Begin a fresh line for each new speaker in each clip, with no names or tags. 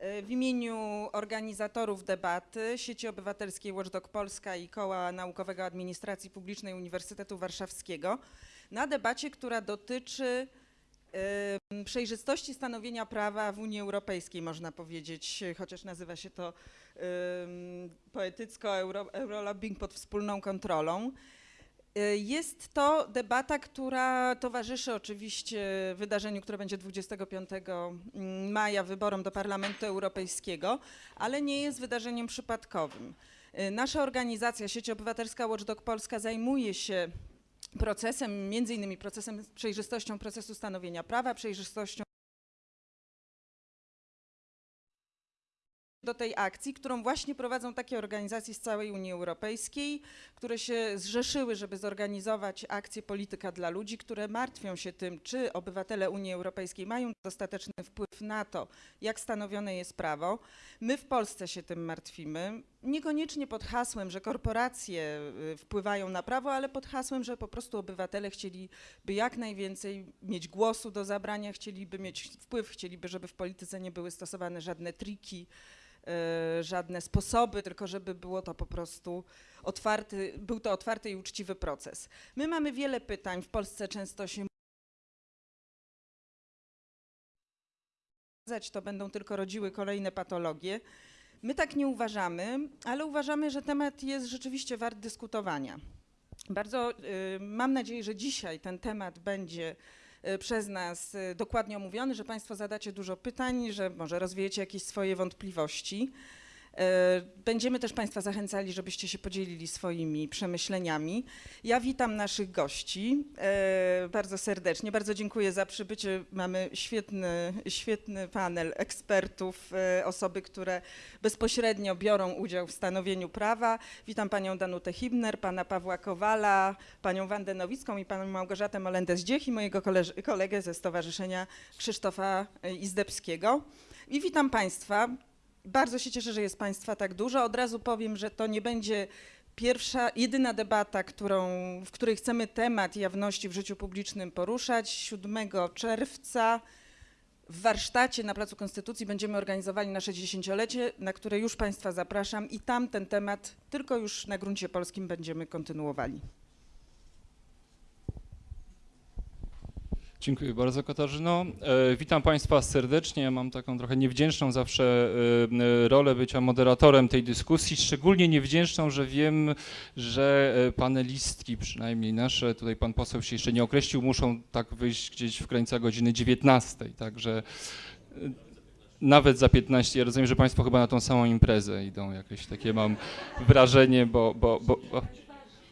W imieniu organizatorów debaty Sieci Obywatelskiej Watchdog Polska i Koła Naukowego Administracji Publicznej Uniwersytetu Warszawskiego na debacie, która dotyczy em, przejrzystości stanowienia prawa w Unii Europejskiej, można powiedzieć, chociaż nazywa się to em, poetycko euro, Eurolobbying pod wspólną kontrolą. E, Jest to debata, która towarzyszy oczywiście wydarzeniu, które będzie 25 maja, wyborom do Parlamentu Europejskiego, ale nie jest wydarzeniem przypadkowym. E, Nasza organizacja, Sieć Obywatelska Watchdog Polska zajmuje się procesem, między innymi procesem, przejrzystością procesu stanowienia prawa, przejrzystością do tej akcji, którą właśnie prowadzą takie organizacje z całej Unii Europejskiej, które się zrzeszyły, żeby zorganizować akcję Polityka dla Ludzi, które martwią się tym, czy obywatele Unii Europejskiej mają dostateczny wpływ na to, jak stanowione jest prawo. My w Polsce się tym martwimy, niekoniecznie pod hasłem, że korporacje y, wpływają na prawo, ale pod hasłem, że po prostu obywatele chcieliby jak najwięcej mieć głosu do zabrania, chcieliby mieć wpływ, chcieliby, żeby w polityce nie były stosowane żadne triki, żadne sposoby, tylko żeby było to po prostu otwarty, był to otwarty i uczciwy proces. My mamy wiele pytań, w Polsce często się to będą tylko rodziły kolejne patologie. My tak nie uważamy, ale uważamy, że temat jest rzeczywiście wart dyskutowania. Bardzo y, mam nadzieję, że dzisiaj ten temat będzie przez nas y, dokładnie omówiony, że Państwo zadacie dużo pytań, że może rozwiejecie jakieś swoje wątpliwości. E, Będziemy też Państwa zachęcali, żebyście się podzielili swoimi przemyśleniami. Ja witam naszych gości e, bardzo serdecznie. Bardzo dziękuję za przybycie. Mamy świetny, świetny panel ekspertów, e, osoby, które bezpośrednio biorą udział w stanowieniu prawa. Witam Panią Danutę Hibner, Pana Pawła Kowala, Panią Wandę Nowicką i Panią Małgorzatę Molendę-Zdziech i mojego kolegę ze Stowarzyszenia Krzysztofa Izdebskiego. I witam Państwa. Bardzo się cieszę, że jest Państwa tak dużo. Od razu powiem, że to nie będzie pierwsza, jedyna debata, którą, w której chcemy temat jawności w życiu publicznym poruszać. 7 czerwca w warsztacie na Placu Konstytucji będziemy organizowali nasze dziesięciolecie, na które już Państwa zapraszam i tam ten temat tylko już na gruncie polskim będziemy kontynuowali.
Dziękuję bardzo Katarzyno. E, witam Państwa serdecznie. Mam taką trochę niewdzięczną zawsze e, e, rolę bycia moderatorem tej dyskusji. Szczególnie niewdzięczną, że wiem, że panelistki, przynajmniej nasze, tutaj pan poseł się jeszcze nie określił, muszą tak wyjść gdzieś w granicach godziny 19. Także nawet za 15. Ja rozumiem, że Państwo chyba na tą samą imprezę idą. Jakieś takie mam wrażenie, bo, bo, bo, bo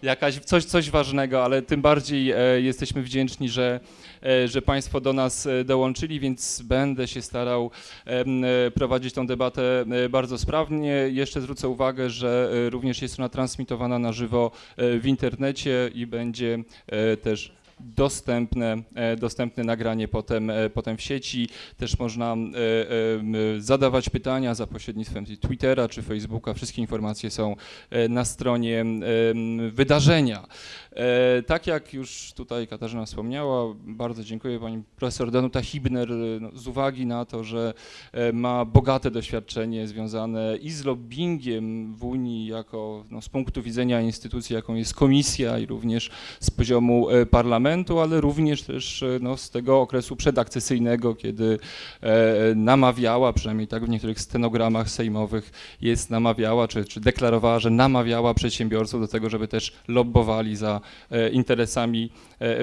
jakaś, coś, coś ważnego, ale tym bardziej e, jesteśmy wdzięczni, że, e, że Państwo do nas e, dołączyli, więc będę się starał e, prowadzić tą debatę e, bardzo sprawnie. Jeszcze zwrócę uwagę, że e, również jest ona transmitowana na żywo w internecie i będzie też dostępne, e, dostępne nagranie potem, e, potem w sieci. Też można e, zadawać pytania za pośrednictwem Twittera czy Facebooka. Wszystkie informacje są na stronie wydarzenia. Tak jak już tutaj Katarzyna wspomniała, bardzo dziękuję pani profesor Danuta Hibner no, z uwagi na to, że ma bogate doświadczenie związane i z lobbyingiem w Unii jako no, z punktu widzenia instytucji, jaką jest komisja i również z poziomu e, parlamentu, ale również też e, no, z tego okresu przedakcesyjnego, kiedy e, namawiała, przynajmniej tak w niektórych stenogramach sejmowych jest namawiała, czy, czy deklarowała, że namawiała przedsiębiorców do tego, żeby też lobbowali za e, interesami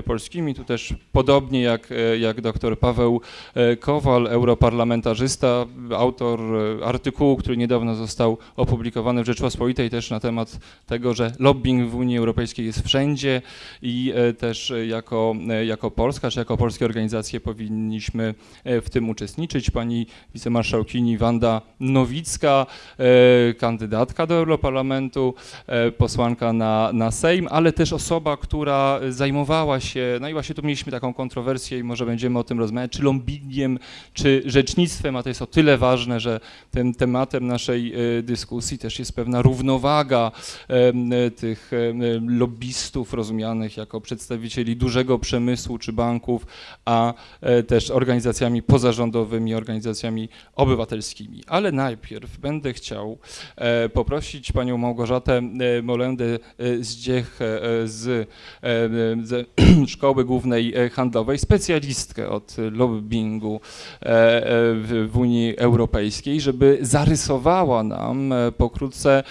polskimi. Tu też podobnie jak, e, jak dr Paweł e, Kowal, europarlamentarzysta, autor e, artykułu, który niedawno został opublikowany w Rzeczpospolitej też na temat tego, że lobbying w Unii Europejskiej jest wszędzie i e, też e, jako, e, jako Polska, czy jako polskie organizacje powinniśmy e, w tym uczestniczyć. Pani wicemarszałkini Wanda Nowicka, e, kandydatka do Europarlamentu, e, posłanka na, na Sejm, ale też osoba, która zajmowała się, no i właśnie tu mieliśmy taką kontrowersję i może będziemy o tym rozmawiać, czy lobbingiem, czy rzecznictwem, a to jest o tyle ważne, że tym tematem naszej e, dyskusji też jest pewna równowaga e, tych em, lobbystów rozumianych jako przedstawicieli dużego przemysłu czy banków, a e, też organizacjami pozarządowymi, organizacjami obywatelskimi. Ale najpierw będę chciał e, poprosić panią Małgorzatę e, Molendę e, e, z, e, ze Szkoły Głównej e, Handlowej, specjalistkę od e, e, w, Unii Europejskiej, żeby zarysowała nam pokrótce,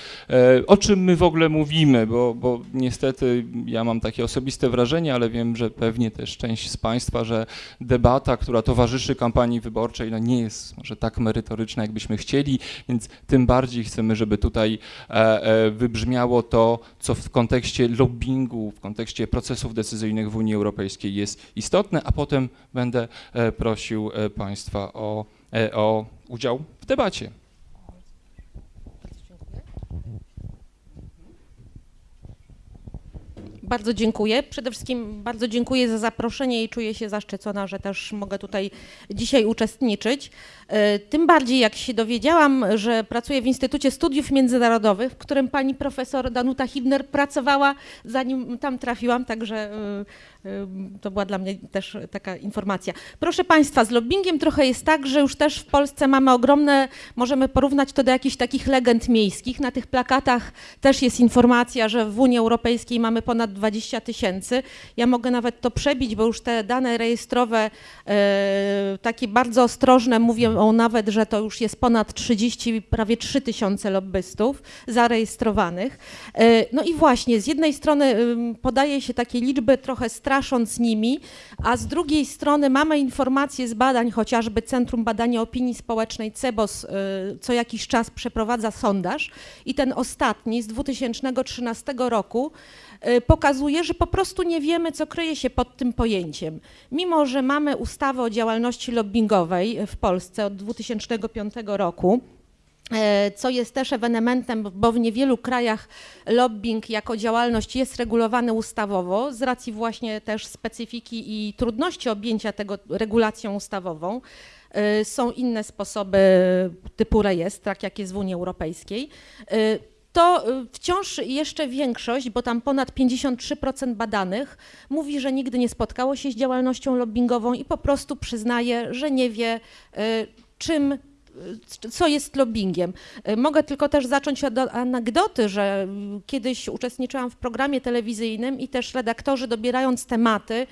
o czym my w ogóle mówimy, bo, bo niestety ja mam takie osobiste wrażenie, ale wiem, że pewnie też część z Państwa, że debata, która towarzyszy kampanii wyborczej, no nie jest może tak merytoryczna, jakbyśmy chcieli, więc tym bardziej chcemy, żeby tutaj wybrzmiało to, co w kontekście lobbingu, w kontekście procesów decyzyjnych w Unii Europejskiej jest istotne, a potem będę e, prosił e, Państwa o, e, o udział w debacie.
Bardzo dziękuję. Przede wszystkim bardzo dziękuję za zaproszenie i czuję się zaszczycona, że też mogę tutaj dzisiaj uczestniczyć. E, Tym bardziej jak się dowiedziałam, że pracuję w Instytucie Studiów Międzynarodowych, w którym pani profesor Danuta Hibner pracowała, zanim tam trafiłam, także e, to była dla mnie też taka informacja. Proszę Państwa, z lobbyingiem trochę jest tak, że już też w Polsce mamy ogromne, możemy porównać to do jakichś takich legend miejskich. Na tych plakatach też jest informacja, że w Unii Europejskiej mamy ponad 20 tysięcy. Ja mogę nawet to przebić, bo już te dane rejestrowe, e, takie bardzo ostrożne, mówią nawet, że to już jest ponad 30, prawie 3 tysiące lobbystów zarejestrowanych. E, no i właśnie, z jednej strony podaje się takie liczby, trochę strasząc nimi, a z drugiej strony mamy informacje z badań, chociażby Centrum Badania Opinii Społecznej CEBOS y, co jakiś czas przeprowadza sondaż i ten ostatni z 2013 roku y, pokazuje, że po prostu nie wiemy, co kryje się pod tym pojęciem. Mimo, że mamy ustawę o działalności lobbingowej w Polsce od 2005 roku, co jest też ewenementem, bo w niewielu krajach lobbying jako działalność jest regulowany ustawowo z racji właśnie też specyfiki i trudności objęcia tego regulacją ustawową. E, Są inne sposoby typu rejestr, tak jak jest w Unii Europejskiej. E, To e, wciąż jeszcze większość, bo tam ponad 53% badanych mówi, że nigdy nie spotkało się z działalnością lobbyingową i po prostu przyznaje, że nie wie, e, czym e, co jest lobbyingiem. E, Mogę tylko też zacząć od anegdoty, że kiedyś uczestniczyłam w programie telewizyjnym i też redaktorzy dobierając tematy, e,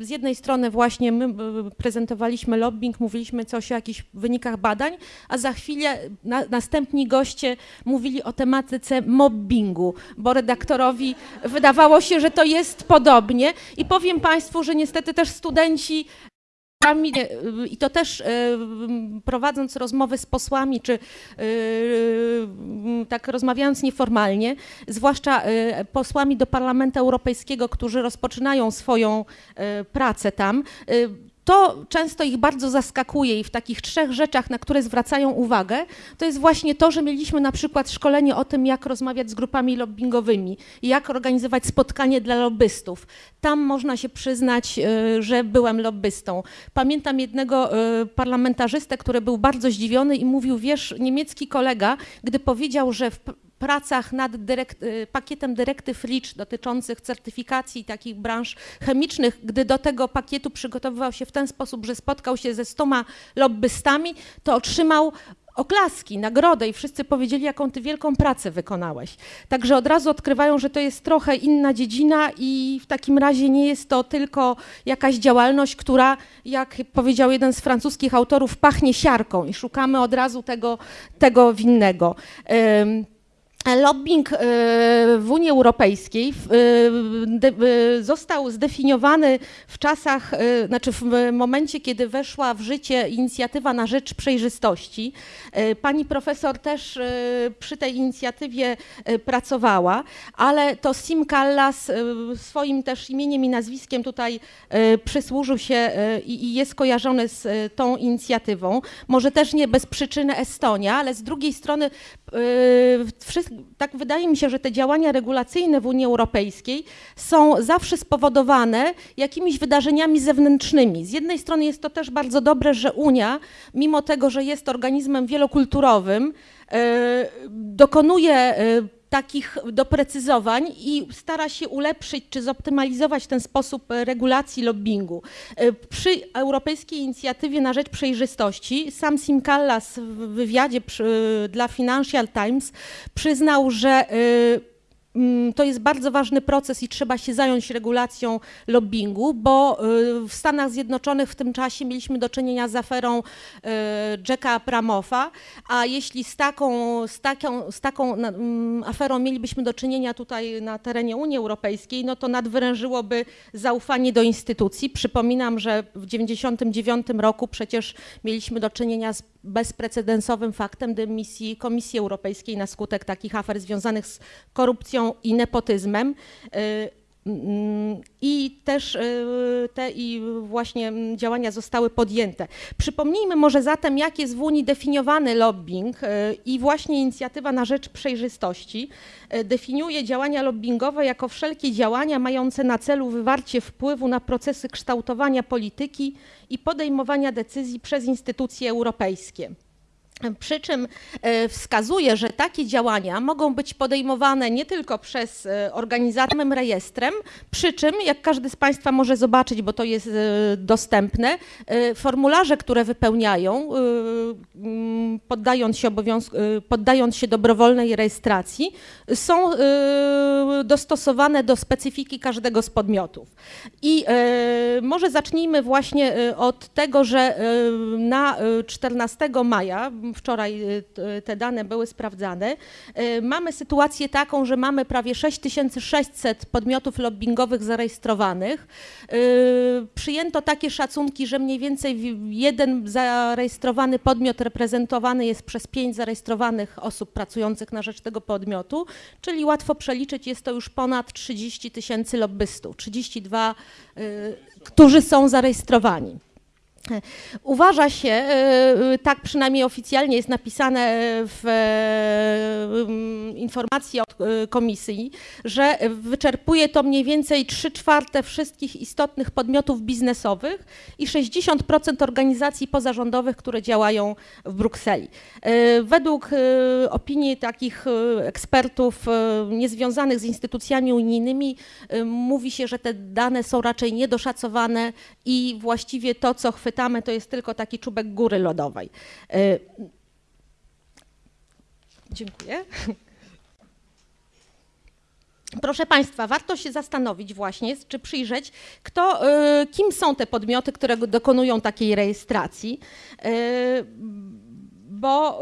z jednej strony właśnie my e, prezentowaliśmy lobbying, mówiliśmy coś o jakichś wynikach badań, a za chwilę na, następni goście mówili o tematyce mobbingu, bo redaktorowi wydawało się, że to jest podobnie i powiem Państwu, że niestety też studenci I to też e, prowadząc rozmowy z posłami, czy e, tak rozmawiając nieformalnie, zwłaszcza e, posłami do Parlamentu Europejskiego, którzy rozpoczynają swoją e, pracę tam, e, to często ich bardzo zaskakuje i w takich trzech rzeczach, na które zwracają uwagę, to jest właśnie to, że mieliśmy na przykład szkolenie o tym, jak rozmawiać z grupami lobbyingowymi, jak organizować spotkanie dla lobbystów. Tam można się przyznać, e, że byłem lobbystą. Pamiętam jednego e, parlamentarzystę, który był bardzo zdziwiony i mówił, wiesz, niemiecki kolega, gdy powiedział, że w pracach nad dyrekt, y, pakietem dyrektyw REACH dotyczących certyfikacji takich branż chemicznych, gdy do tego pakietu przygotowywał się w ten sposób, że spotkał się ze stoma lobbystami, to otrzymał oklaski, nagrodę i wszyscy powiedzieli, jaką ty wielką pracę wykonałeś. Także od razu odkrywają, że to jest trochę inna dziedzina i w takim razie nie jest to tylko jakaś działalność, która, jak powiedział jeden z francuskich autorów, pachnie siarką i szukamy od razu tego, tego winnego. Lobbying e, w Unii Europejskiej e, e, został zdefiniowany w czasach, znaczy w momencie, kiedy weszła w życie inicjatywa na rzecz przejrzystości. Pani profesor też przy tej inicjatywie pracowała, ale to Sim Kallas e, swoim też imieniem i nazwiskiem tutaj przysłużył się i jest kojarzony z tą inicjatywą. Może też nie bez przyczyny Estonia, ale z drugiej strony tak wydaje mi się, że te działania regulacyjne w Unii Europejskiej są zawsze spowodowane jakimiś wydarzeniami zewnętrznymi. Z jednej strony jest to też bardzo dobre, że Unia, mimo tego, że jest organizmem wielokulturowym, yy, dokonuje yy, takich doprecyzowań i stara się ulepszyć czy zoptymalizować ten sposób e, regulacji lobbingu. E, Przy Europejskiej Inicjatywie na Rzecz Przejrzystości sam Sim Kallas w wywiadzie przy, dla Financial Times przyznał, że e, To jest bardzo ważny proces i trzeba się zająć regulacją lobbingu, bo y, w Stanach Zjednoczonych w tym czasie mieliśmy do czynienia z aferą y, Jacka Abramoffa, a jeśli z taką, z taką, z taką mm, aferą mielibyśmy do czynienia tutaj na terenie Unii Europejskiej, no to nadwyrężyłoby zaufanie do instytucji. Przypominam, że w 1999 roku przecież mieliśmy do czynienia z bezprecedensowym faktem dymisji Komisji Europejskiej na skutek takich afer związanych z korupcją i nepotyzmem. Y, mm, I też y, te i właśnie mm, działania zostały podjęte. Przypomnijmy może zatem, jak jest w Unii definiowany lobbying y, i właśnie inicjatywa na rzecz przejrzystości definiuje działania lobbingowe jako wszelkie działania mające na celu wywarcie wpływu na procesy kształtowania polityki i podejmowania decyzji przez instytucje europejskie. Przy czym e, wskazuje, że takie działania mogą być podejmowane nie tylko przez e, organizatorem rejestrem, przy czym, jak każdy z Państwa może zobaczyć, bo to jest e, dostępne, formularze, które wypełniają, poddając się, poddając się dobrowolnej rejestracji, są dostosowane do specyfiki każdego z podmiotów. I może zacznijmy właśnie od tego, że na e, 14 maja, wczoraj e, t- te dane były sprawdzane, e, mamy sytuację taką, że mamy prawie 6600 podmiotów lobbingowych zarejestrowanych. Przyjęto takie szacunki, że mniej więcej jeden zarejestrowany podmiot reprezentowany jest przez pięć zarejestrowanych osób pracujących na rzecz tego podmiotu, czyli łatwo przeliczyć, jest to już ponad 30 tysięcy lobbystów, 32, y, którzy są zarejestrowani. Uważa się, y, tak przynajmniej oficjalnie jest napisane w y, informacji od komisji, że wyczerpuje to mniej więcej 3 czwarte wszystkich istotnych podmiotów biznesowych i 60% organizacji pozarządowych, które działają w Brukseli. Według opinii takich ekspertów niezwiązanych z instytucjami unijnymi mówi się, że te dane są raczej niedoszacowane i właściwie to, co chwytamy, to jest tylko taki czubek góry lodowej. Y, Dziękuję. Proszę Państwa, warto się zastanowić właśnie, czy przyjrzeć, kto, y, kim są te podmioty, które dokonują takiej rejestracji, y, bo,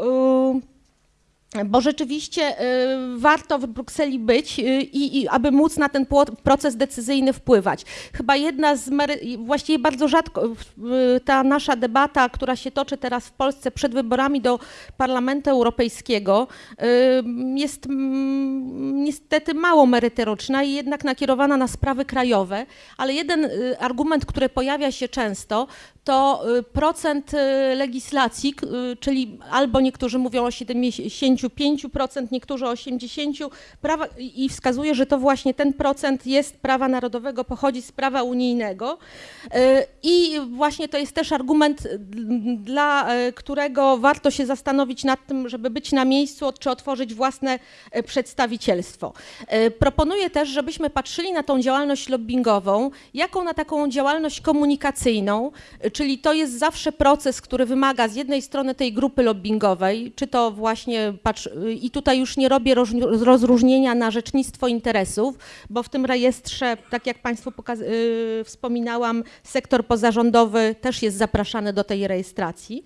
bo rzeczywiście y, warto w Brukseli być y, i, i aby móc na ten proces decyzyjny wpływać. Chyba jedna z, właściwie bardzo rzadko, y, ta nasza debata, która się toczy teraz w Polsce przed wyborami do Parlamentu Europejskiego, jest mm, niestety mało merytoryczna i jednak nakierowana na sprawy krajowe, ale jeden argument, który pojawia się często, to procent legislacji, czyli albo niektórzy mówią o 75%, niektórzy o 80%, prawa, i wskazuje, że to właśnie ten procent jest prawa narodowego, pochodzi z prawa unijnego. Y, I właśnie to jest też argument, dla y, którego warto się zastanowić nad tym, żeby być na miejscu, czy otworzyć własne y, przedstawicielstwo. Proponuję też, żebyśmy patrzyli na tą działalność lobbingową, jaką na taką działalność komunikacyjną, czyli to jest zawsze proces, który wymaga z jednej strony tej grupy lobbingowej, czy to właśnie, patrz, y, i tutaj już nie robię rozróżnienia na rzecznictwo interesów, bo w tym rejestrze, tak jak Państwu pokaz- y, wspominałam, sektor pozarządowy też jest zapraszany do tej rejestracji,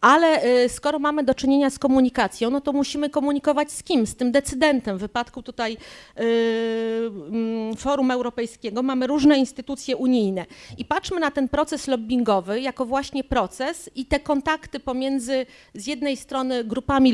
ale y, skoro mamy do czynienia z komunikacją, no to musimy komunikować z kim? Z tym decydentem. W wypadku tutaj y, mm, Forum Europejskiego mamy różne instytucje unijne i patrzmy na ten proces lobbingowy jako właśnie proces i te kontakty pomiędzy z jednej strony grupami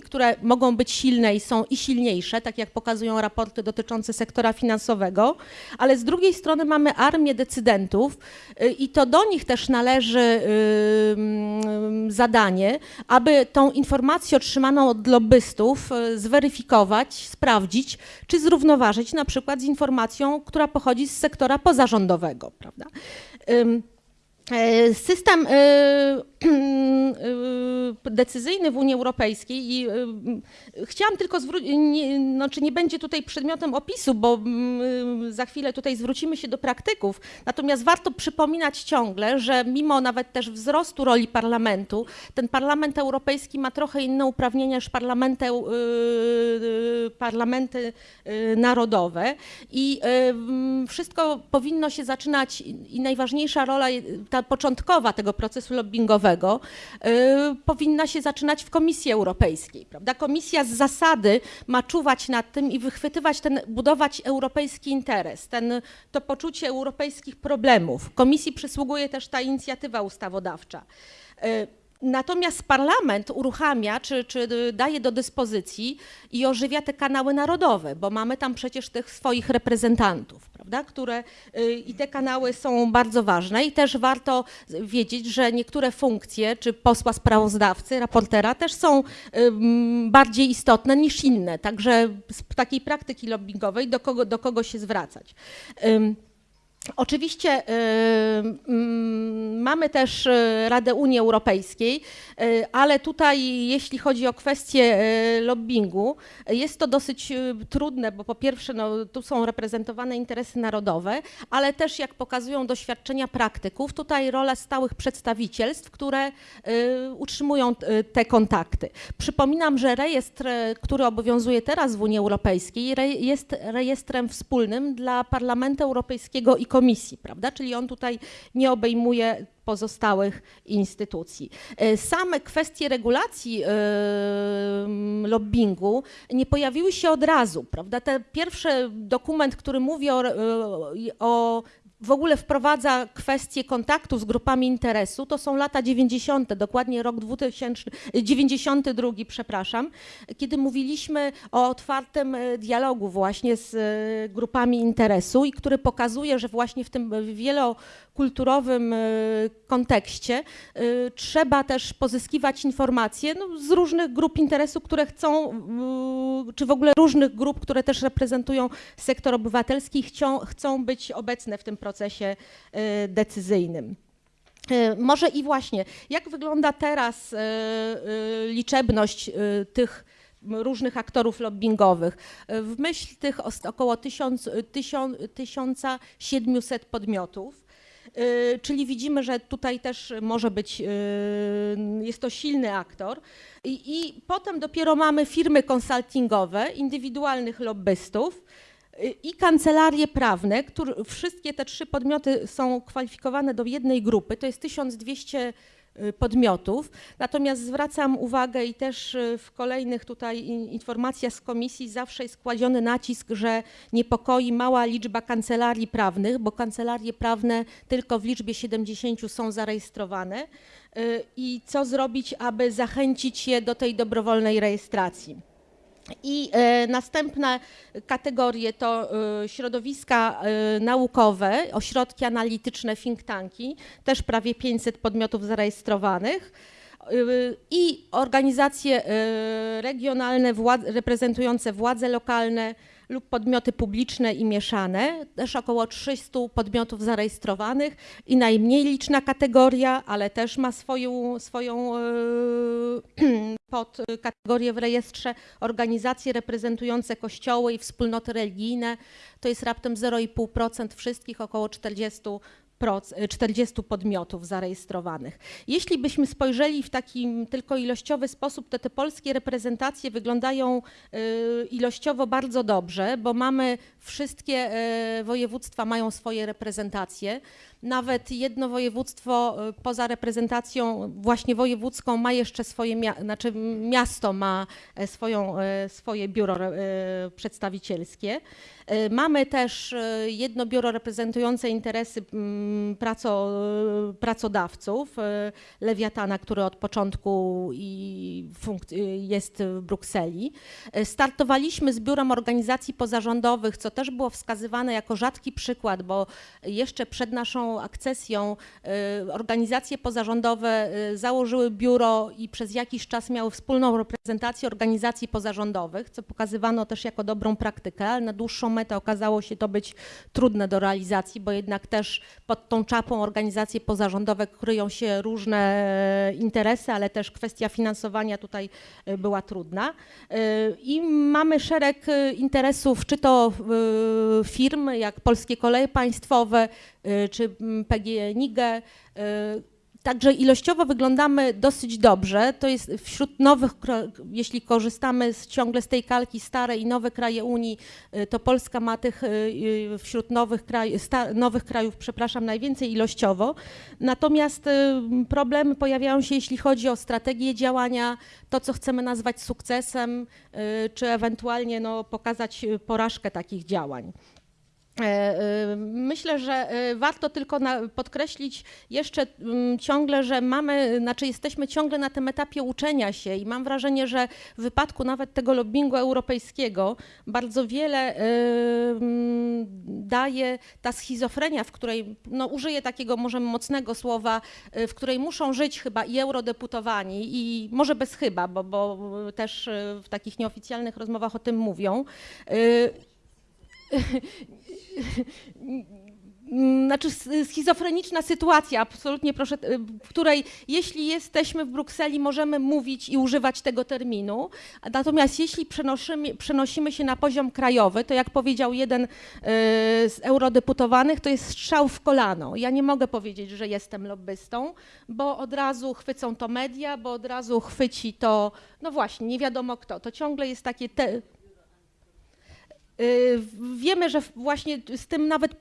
które mogą być silne i są i silniejsze, tak jak pokazują raporty dotyczące sektora finansowego, ale z drugiej strony mamy armię decydentów y, i to do nich też należy y, mm, zadanie, aby tą informację otrzymaną od lobbystów y, zweryfikować, sprawdzić, czy zrównoważyć na przykład z informacją, która pochodzi z sektora pozarządowego, prawda? E, System e, y, decyzyjny w Unii Europejskiej i chciałam tylko zwrócić, znaczy nie będzie tutaj przedmiotem opisu, bo mm, za chwilę tutaj zwrócimy się do praktyków, natomiast warto przypominać ciągle, że mimo nawet też wzrostu roli parlamentu, ten parlament europejski ma trochę inne uprawnienia niż parlamenty, parlamenty narodowe. I wszystko powinno się zaczynać i najważniejsza rola, ta początkowa tego procesu lobbyingowego y, powinna się zaczynać w Komisji Europejskiej, prawda? Komisja z zasady ma czuwać nad tym i wychwytywać ten, budować europejski interes, ten, to poczucie europejskich problemów. Komisji przysługuje też ta inicjatywa ustawodawcza. Y, Natomiast parlament uruchamia, czy, czy daje do dyspozycji i ożywia te kanały narodowe, bo mamy tam przecież tych swoich reprezentantów, prawda, które y, i te kanały są bardzo ważne i też warto wiedzieć, że niektóre funkcje, czy posła sprawozdawcy, raportera też są bardziej istotne niż inne, także z takiej praktyki lobbyingowej do kogo, do kogo się zwracać. Oczywiście y, mm, mamy też y, Radę Unii Europejskiej, y, ale tutaj jeśli chodzi o kwestię y, lobbingu, y, jest to dosyć y, trudne, bo po pierwsze no, tu są reprezentowane interesy narodowe, ale też jak pokazują doświadczenia praktyków, tutaj rola stałych przedstawicielstw, które y, utrzymują y, te kontakty. Przypominam, że rejestr, y, który obowiązuje teraz w Unii Europejskiej, re, jest rejestrem wspólnym dla Parlamentu Europejskiego i Komisji, prawda? Czyli on tutaj nie obejmuje pozostałych instytucji. E, Same kwestie regulacji e, lobbingu nie pojawiły się od razu, prawda? Ten pierwszy dokument, który mówi o, e, o w ogóle wprowadza kwestię kontaktu z grupami interesu, to są lata 90., dokładnie rok 2000, 92, przepraszam, kiedy mówiliśmy o otwartym e, dialogu właśnie z e, grupami interesu i który pokazuje, że właśnie w tym wielokulturowym e, kontekście e, trzeba też pozyskiwać informacje no, z różnych grup interesu, które chcą, czy w ogóle różnych grup, które też reprezentują sektor obywatelski, chcą, chcą być obecne w tym procesie e, decyzyjnym. Może i właśnie, jak wygląda teraz liczebność tych różnych aktorów lobbyingowych? W myśl tych około 1000, tysiąc, 1700 podmiotów, czyli widzimy, że tutaj też może być, e, jest to silny aktor. I, I potem dopiero mamy firmy konsultingowe, indywidualnych lobbystów, y, i kancelarie prawne, które, wszystkie te trzy podmioty są kwalifikowane do jednej grupy, to jest 1200 y, podmiotów. Natomiast zwracam uwagę i też y, w kolejnych tutaj in- informacjach z komisji zawsze jest kładziony nacisk, że niepokoi mała liczba kancelarii prawnych, bo kancelarie prawne tylko w liczbie 70 są zarejestrowane. Y, I co zrobić, aby zachęcić je do tej dobrowolnej rejestracji? I e, następne kategorie to e, środowiska e, naukowe, ośrodki analityczne, think tanki, też prawie 500 podmiotów zarejestrowanych. I organizacje regionalne reprezentujące władze lokalne lub podmioty publiczne i mieszane, też około 300 podmiotów zarejestrowanych i najmniej liczna kategoria, ale też ma swoją, swoją e, pod kategorię w rejestrze organizacje reprezentujące kościoły i wspólnoty religijne. To jest raptem 0,5% wszystkich, około 40 proc- 40 podmiotów zarejestrowanych. Jeśli byśmy spojrzeli w taki tylko ilościowy sposób, to te polskie reprezentacje wyglądają y, ilościowo bardzo dobrze, bo mamy wszystkie y, województwa mają swoje reprezentacje. Nawet jedno województwo y, poza reprezentacją właśnie wojewódzką ma jeszcze swoje, znaczy miasto ma e, swoją, e, swoje biuro e, przedstawicielskie. Mamy też jedno biuro reprezentujące interesy mm, praco, pracodawców, e, Lewiatana, który od początku jest w Brukseli. E, Startowaliśmy z biurem organizacji pozarządowych, co też było wskazywane jako rzadki przykład, bo jeszcze przed naszą akcesją y, organizacje pozarządowe założyły biuro i przez jakiś czas miały wspólną reprezentację organizacji pozarządowych, co pokazywano też jako dobrą praktykę, ale na dłuższą metę okazało się to być trudne do realizacji, bo jednak też pod tą czapą organizacje pozarządowe kryją się różne e, interesy, ale też kwestia finansowania tutaj e, była trudna. E, I mamy szereg interesów, czy to firm jak Polskie Koleje Państwowe, czy PGNiG, Także ilościowo wyglądamy dosyć dobrze. To jest wśród nowych, jeśli korzystamy z, ciągle z tej kalki stare i nowe kraje Unii, y, to Polska ma tych y, y, wśród nowych, kraj, nowych krajów, przepraszam, najwięcej ilościowo. Natomiast problemy pojawiają się, jeśli chodzi o strategię działania, to co chcemy nazwać sukcesem, czy ewentualnie no, pokazać porażkę takich działań. E, e, Myślę, że e, warto tylko podkreślić jeszcze mm, ciągle, że mamy, znaczy jesteśmy ciągle na tym etapie uczenia się i mam wrażenie, że w wypadku nawet tego lobbingu europejskiego bardzo wiele e, mm, daje ta schizofrenia, w której, no użyję takiego może mocnego słowa, e, w której muszą żyć chyba i eurodeputowani i może bez chyba, bo, bo też w takich nieoficjalnych rozmowach o tym mówią. E, znaczy schizofreniczna sytuacja, absolutnie proszę, w której jeśli jesteśmy w Brukseli, możemy mówić i używać tego terminu, natomiast jeśli przenosimy, przenosimy się na poziom krajowy, to jak powiedział jeden y, z eurodeputowanych, to jest strzał w kolano. Ja nie mogę powiedzieć, że jestem lobbystą, bo od razu chwycą to media, bo od razu chwyci to, no właśnie, nie wiadomo kto. To ciągle jest takie te, Wiemy, że właśnie z tym nawet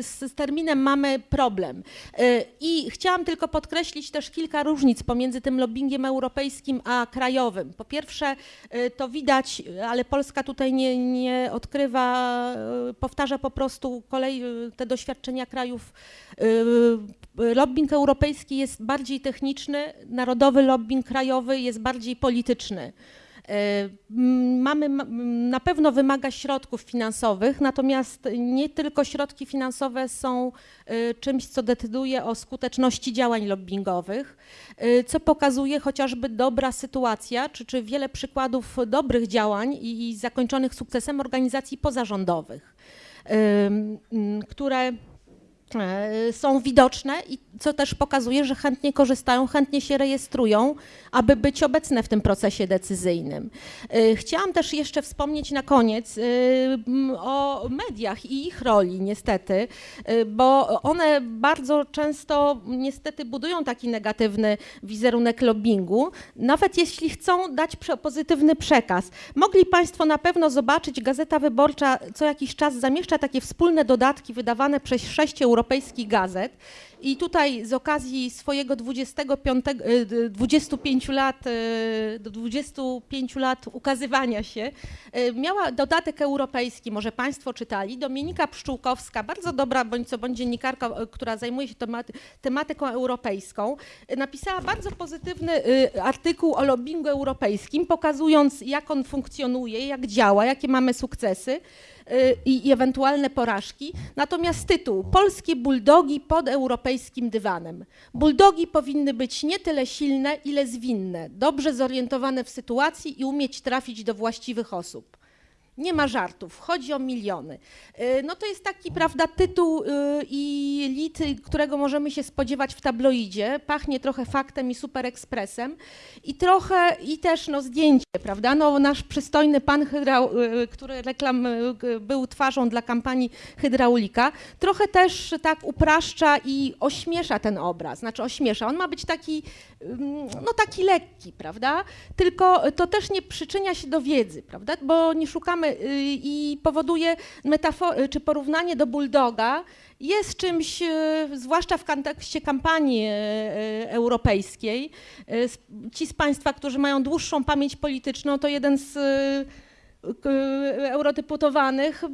z, terminem mamy problem. Y, I chciałam tylko podkreślić też kilka różnic pomiędzy tym lobbyingiem europejskim a krajowym. Po pierwsze, y, to widać, ale Polska tutaj nie, nie odkrywa, y, powtarza po prostu kolej y, te doświadczenia krajów. Y, Lobbying europejski jest bardziej techniczny, narodowy lobbying krajowy jest bardziej polityczny. M, Mamy, na pewno wymaga środków finansowych, natomiast nie tylko środki finansowe są e, czymś, co decyduje o skuteczności działań lobbingowych, e, co pokazuje chociażby dobra sytuacja, czy, czy wiele przykładów dobrych działań i, i zakończonych sukcesem organizacji pozarządowych, które są widoczne i co też pokazuje, że chętnie korzystają, chętnie się rejestrują, aby być obecne w tym procesie decyzyjnym. E, Chciałam też jeszcze wspomnieć na koniec e, o mediach i ich roli niestety, e, bo one bardzo często niestety budują taki negatywny wizerunek lobbingu, nawet jeśli chcą dać pozytywny przekaz. Mogli Państwo na pewno zobaczyć, Gazeta Wyborcza co jakiś czas zamieszcza takie wspólne dodatki wydawane przez sześć europejskich gazet. I tutaj z okazji swojego 25, y, d- 25 lat, y, do 25 lat ukazywania się, y, miała dodatek europejski, może Państwo czytali, Dominika Pszczółkowska, bardzo dobra bądź co bądź dziennikarka, która zajmuje się tematy, tematyką europejską, napisała bardzo pozytywny artykuł o lobbingu europejskim, pokazując jak on funkcjonuje, jak działa, jakie mamy sukcesy i, i ewentualne porażki. Natomiast tytuł Polskie buldogi pod europejskim dywanem. Buldogi powinny być nie tyle silne, ile zwinne, dobrze zorientowane w sytuacji i umieć trafić do właściwych osób. Nie ma żartów, chodzi o miliony. Y, No to jest taki, prawda, tytuł y, i lit, którego możemy się spodziewać w tabloidzie. Pachnie trochę faktem i superekspresem. I trochę, i też no, zdjęcie, prawda? No, nasz przystojny pan, hydrau, y, który reklam, był twarzą dla kampanii hydraulika, trochę też tak upraszcza i ośmiesza ten obraz. Znaczy ośmiesza. On ma być taki, ym, no taki lekki, prawda? Tylko to też nie przyczynia się do wiedzy, prawda? Bo nie szukamy i powoduje metafor- czy porównanie do bulldoga jest czymś, y, zwłaszcza w kontekście kampanii y, y, europejskiej. Y, Ci z Państwa, którzy mają dłuższą pamięć polityczną, to jeden z y, eurodeputowanych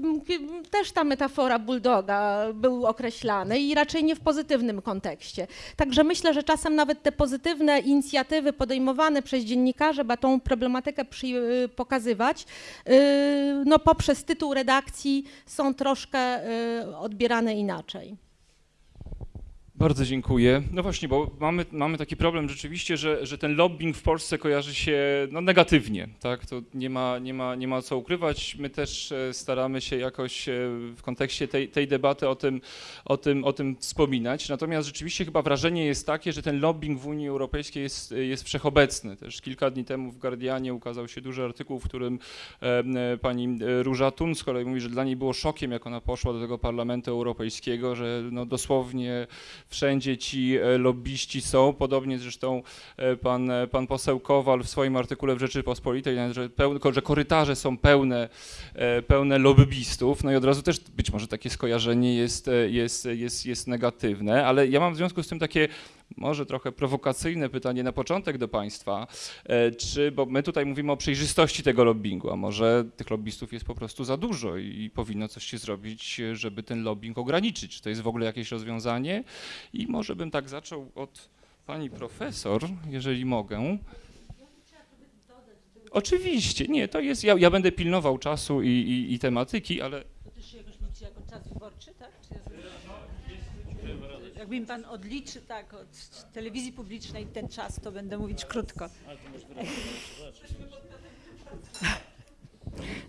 też ta metafora bulldoga był określany i raczej nie w pozytywnym kontekście. Także myślę, że czasem nawet te pozytywne inicjatywy podejmowane przez dziennikarzy, by tą problematykę y, pokazywać, y, no poprzez tytuł redakcji są troszkę y, odbierane inaczej.
Bardzo dziękuję. No właśnie, bo mamy, mamy taki problem rzeczywiście, że, że ten lobbying w Polsce kojarzy się no, negatywnie, tak? To nie ma, nie, ma, nie ma co ukrywać. My też e, staramy się jakoś e, w kontekście tej, tej debaty o tym, o, tym, o tym wspominać. Natomiast rzeczywiście chyba wrażenie jest takie, że ten lobbying w Unii Europejskiej jest, jest wszechobecny. Też kilka dni temu w Guardianie ukazał się duży artykuł, w którym e, pani Róża Tun z kolei mówi, że dla niej było szokiem, jak ona poszła do tego Parlamentu Europejskiego, że no, dosłownie wszędzie ci e, lobbyści są, podobnie zresztą e, pan, e, pan poseł Kowal w swoim artykule w Rzeczypospolitej, że, pełne, że korytarze są pełne, pełne lobbystów, no i od razu też być może takie skojarzenie jest, jest, jest, jest negatywne, ale ja mam w związku z tym takie może trochę prowokacyjne pytanie na początek do Państwa, czy, bo my tutaj mówimy o przejrzystości tego lobbingu, a może tych lobbystów jest po prostu za dużo i powinno coś się zrobić, żeby ten lobbying ograniczyć. Czy to jest w ogóle jakieś rozwiązanie? I może bym tak zaczął od pani profesor, jeżeli mogę. Oczywiście, nie, to jest, ja, ja będę pilnował czasu i, i, i tematyki, ale
To też się jakoś liczy jako czas wyborczy, tak? Czy jest... Jakby mi pan odliczy tak od telewizji publicznej ten czas, to będę mówić krótko.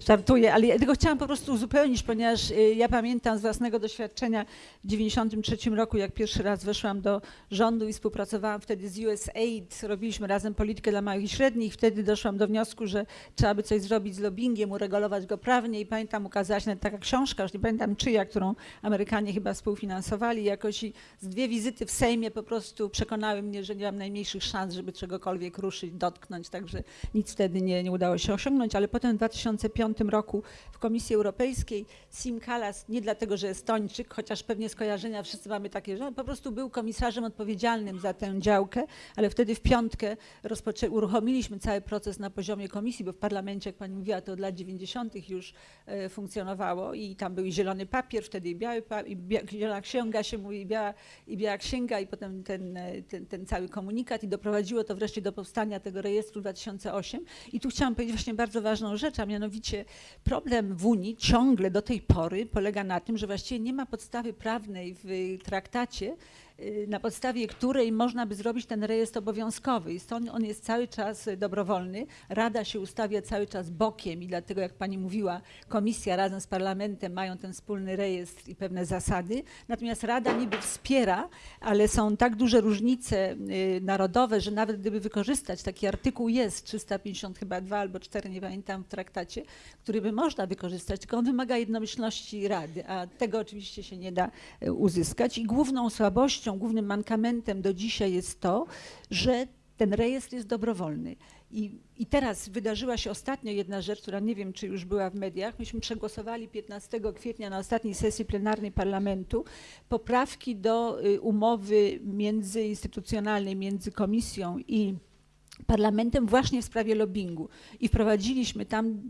Żartuję, ale ja tylko chciałam po prostu uzupełnić, ponieważ y, ja pamiętam z własnego doświadczenia w 93 roku, jak pierwszy raz weszłam do rządu i współpracowałam wtedy z USAID, robiliśmy razem politykę dla małych i średnich, wtedy doszłam do wniosku, że trzeba by coś zrobić z lobbyingiem, uregulować go prawnie. I pamiętam ukazała się taka książka, już nie pamiętam czyja, którą Amerykanie chyba współfinansowali. Jakoś i z dwie wizyty w Sejmie po prostu przekonały mnie, że nie mam najmniejszych szans, żeby czegokolwiek ruszyć, dotknąć, także nic wtedy nie, nie udało się osiągnąć, ale potem w 2005 roku w Komisji Europejskiej Sim Kallas, nie dlatego, że Estończyk, chociaż pewnie skojarzenia wszyscy mamy takie, że on po prostu był komisarzem odpowiedzialnym za tę działkę, ale wtedy w piątkę rozpoczę- uruchomiliśmy cały proces na poziomie komisji, bo w parlamencie, jak pani mówiła, to od lat 90. już e, funkcjonowało i tam był i zielony papier, wtedy i biały i bia- zielona księga się mówi, i biała, i biała księga i potem ten, e, ten, ten cały komunikat i doprowadziło to wreszcie do powstania tego rejestru 2008. I tu chciałam powiedzieć właśnie bardzo ważną rzecz, a mianowicie problem w Unii ciągle do tej pory polega na tym, że właściwie nie ma podstawy prawnej w traktacie, na podstawie której można by zrobić ten rejestr obowiązkowy. Jest on, on jest cały czas y, dobrowolny. Rada się ustawia cały czas bokiem i dlatego, jak pani mówiła, komisja razem z parlamentem mają ten wspólny rejestr i pewne zasady. Natomiast Rada niby wspiera, ale są tak duże różnice y, narodowe, że nawet gdyby wykorzystać, taki artykuł jest 350 chyba albo cztery, nie pamiętam, w traktacie, który by można wykorzystać, tylko on wymaga jednomyślności Rady, a tego oczywiście się nie da uzyskać. I główną słabością, głównym mankamentem do dzisiaj jest to, że ten rejestr jest dobrowolny. I, I teraz wydarzyła się ostatnio jedna rzecz, która nie wiem, czy już była w mediach. Myśmy przegłosowali 15 kwietnia na ostatniej sesji plenarnej parlamentu poprawki do y, umowy międzyinstytucjonalnej między komisją i parlamentem właśnie w sprawie lobbingu i wprowadziliśmy tam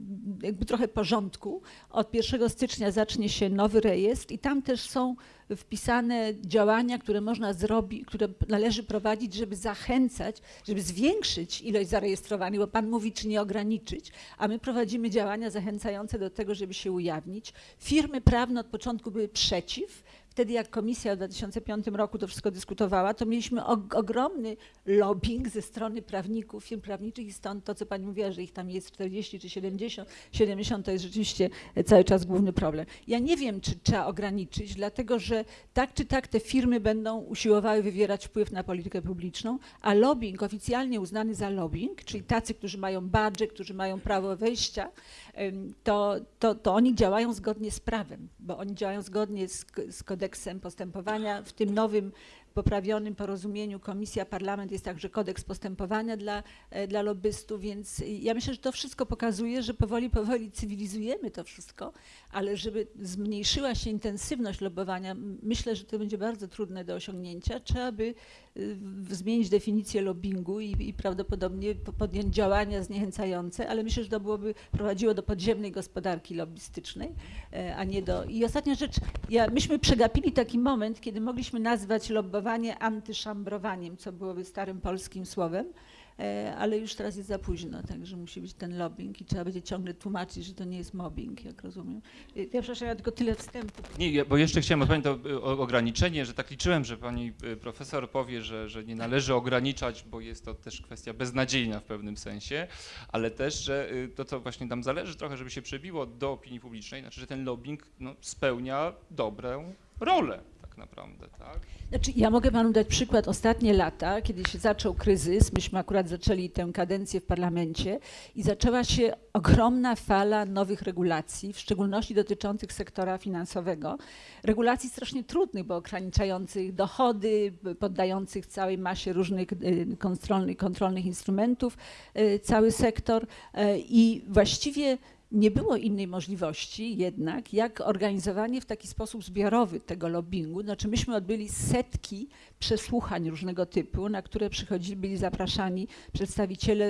jakby trochę porządku. Od 1 stycznia zacznie się nowy rejestr i tam też są wpisane działania, które można zrobić, które należy prowadzić, żeby zachęcać, żeby zwiększyć ilość zarejestrowanych, bo Pan mówi, czy nie ograniczyć, a my prowadzimy działania zachęcające do tego, żeby się ujawnić. Firmy prawne od początku były przeciw, wtedy jak komisja w 2005 roku to wszystko dyskutowała, to mieliśmy og- ogromny lobbying ze strony prawników, firm prawniczych i stąd to, co pani mówiła, że ich tam jest 40 czy 70, 70 to jest rzeczywiście cały czas główny problem. Ja nie wiem, czy trzeba ograniczyć, dlatego że tak czy tak te firmy będą usiłowały wywierać wpływ na politykę publiczną, a lobbying oficjalnie uznany za lobbying, czyli tacy, którzy mają badże, którzy mają prawo wejścia, to, to, to oni działają zgodnie z prawem, bo oni działają zgodnie z, z kodeksem postępowania w tym nowym poprawionym porozumieniu komisja, parlament, jest także kodeks postępowania dla, e, dla lobbystów, więc ja myślę, że to wszystko pokazuje, że powoli, powoli cywilizujemy to wszystko, ale żeby zmniejszyła się intensywność lobbowania, myślę, że to będzie bardzo trudne do osiągnięcia, trzeba by y, zmienić definicję lobbingu i, i prawdopodobnie po- podjąć działania zniechęcające, ale myślę, że to byłoby prowadziło do podziemnej gospodarki lobbystycznej, e, a nie do... I ostatnia rzecz, ja, myśmy przegapili taki moment, kiedy mogliśmy nazwać lobbowanie antyszambrowaniem, co byłoby starym polskim słowem, e, ale już teraz jest za późno, także musi być ten lobbying i trzeba będzie ciągle tłumaczyć, że to nie jest mobbing, jak rozumiem. E, Ja przepraszam, ja tylko tyle wstępu.
Nie, bo jeszcze chciałem odpowiedzieć to o ograniczenie, że tak liczyłem, że pani profesor powie, że, że nie należy ograniczać, bo jest to też kwestia beznadziejna w pewnym sensie, ale też, że to, co właśnie nam zależy trochę, żeby się przebiło do opinii publicznej, znaczy, że ten lobbying no, spełnia dobrą rolę tak naprawdę, tak?
Znaczy, ja mogę panu dać przykład ostatnie lata, kiedy się zaczął kryzys. Myśmy akurat zaczęli tę kadencję w parlamencie i zaczęła się ogromna fala nowych regulacji, w szczególności dotyczących sektora finansowego. Regulacji strasznie trudnych, bo ograniczających dochody, poddających całej masie różnych y, kontrolnych, kontrolnych instrumentów y, cały sektor e, i właściwie nie było innej możliwości jednak, jak organizowanie w taki sposób zbiorowy tego lobbingu. Znaczy myśmy odbyli setki przesłuchań różnego typu, na które przychodzili, byli zapraszani przedstawiciele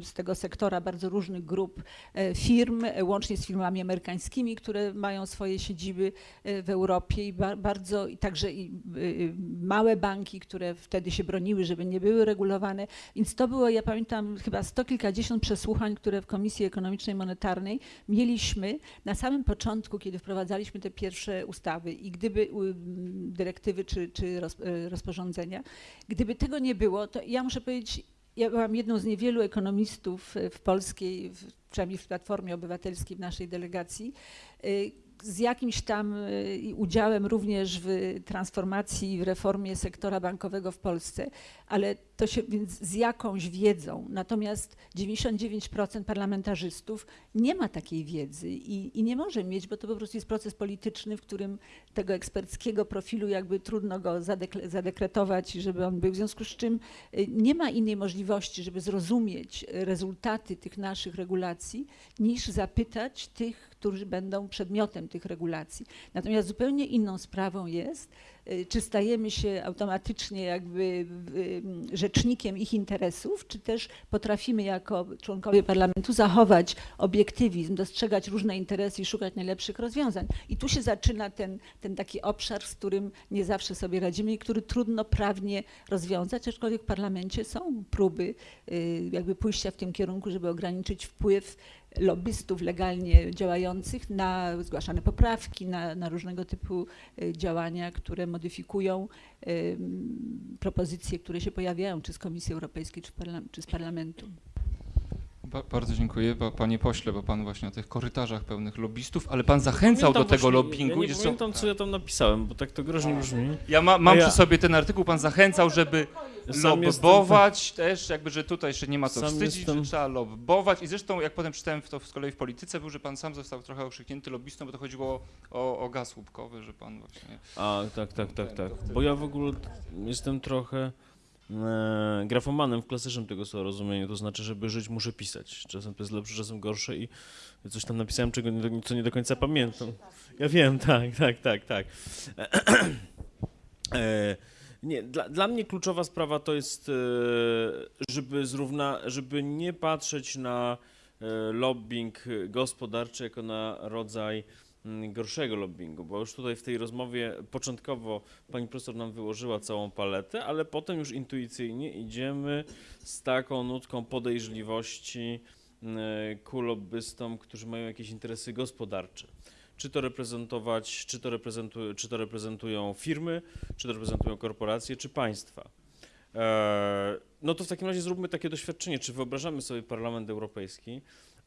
y, z tego sektora bardzo różnych grup e, firm, e, łącznie z firmami amerykańskimi, które mają swoje siedziby e, w Europie i ba bardzo, i także i y, y, małe banki, które wtedy się broniły, żeby nie były regulowane. Więc to było, ja pamiętam, chyba sto kilkadziesiąt przesłuchań, które w Komisji Ekonomicznej i Monetarnej mieliśmy na samym początku, kiedy wprowadzaliśmy te pierwsze ustawy i gdyby dyrektywy czy, czy roz, e, gdyby tego nie było, to ja muszę powiedzieć, ja byłam jedną z niewielu ekonomistów e, w polskiej, w, przynajmniej w Platformie Obywatelskiej w naszej delegacji, e, z jakimś tam e, udziałem również w transformacji, i w reformie sektora bankowego w Polsce, ale to się więc z jakąś wiedzą. Natomiast 99% parlamentarzystów nie ma takiej wiedzy i, i nie może mieć, bo to po prostu jest proces polityczny, w którym tego eksperckiego profilu jakby trudno go zadekle, zadekretować, żeby on był. W związku z czym y, nie ma innej możliwości, żeby zrozumieć rezultaty tych naszych regulacji, niż zapytać tych, którzy będą przedmiotem tych regulacji. Natomiast zupełnie inną sprawą jest, czy stajemy się automatycznie jakby y, rzecznikiem ich interesów, czy też potrafimy jako członkowie parlamentu zachować obiektywizm, dostrzegać różne interesy i szukać najlepszych rozwiązań. I tu się zaczyna ten, ten taki obszar, z którym nie zawsze sobie radzimy i który trudno prawnie rozwiązać, aczkolwiek w parlamencie są próby y, jakby pójścia w tym kierunku, żeby ograniczyć wpływ lobbystów legalnie działających na zgłaszane poprawki, na, na różnego typu y, działania, które modyfikują ym, propozycje, które się pojawiają, czy z Komisji Europejskiej, czy, czy z Parlamentu.
Ba bardzo dziękuję, ba panie pośle, bo pan właśnie o tych korytarzach pełnych lobbystów, ale pan zachęcał do tego
właśnie-
lobbingu.
Ja nie pamiętam, co ja tam napisałem, bo tak to groźnie brzmi.
Ja ma, mam
ja-
przy sobie ten artykuł, pan zachęcał, żeby
Sam
lobbować też, jakby, że tutaj jeszcze nie ma co wstydzić,
jestem-
że trzeba lobbować. I zresztą, jak potem czytałem to z kolei w polityce, był, że pan sam został trochę okrzyknięty lobbystą, bo to chodziło o, o gaz łupkowy, że pan właśnie...
A, tak, tak, tak, tak. Bo ja w ogóle jestem trochę grafomanem w klasycznym tego słowa rozumieniu, to znaczy, żeby żyć muszę pisać. Czasem to jest lepsze, czasem gorsze i coś tam napisałem, czego nie, co nie do końca pamiętam. Ja wiem, tak, tak, tak, tak. E, nie, dla, dla mnie kluczowa sprawa to jest, e, żeby, zrówna, żeby nie patrzeć na e, lobbying gospodarczy jako na rodzaj gorszego lobbingu, bo już tutaj w tej rozmowie początkowo pani profesor nam wyłożyła całą paletę, ale potem już intuicyjnie idziemy z taką nutką podejrzliwości mm, ku lobbystom, którzy mają jakieś interesy gospodarcze. Czy to reprezentować, czy to, reprezentu, czy to reprezentują firmy, czy to reprezentują korporacje, czy państwa. Eee, no to w takim razie zróbmy takie doświadczenie, czy wyobrażamy sobie Parlament Europejski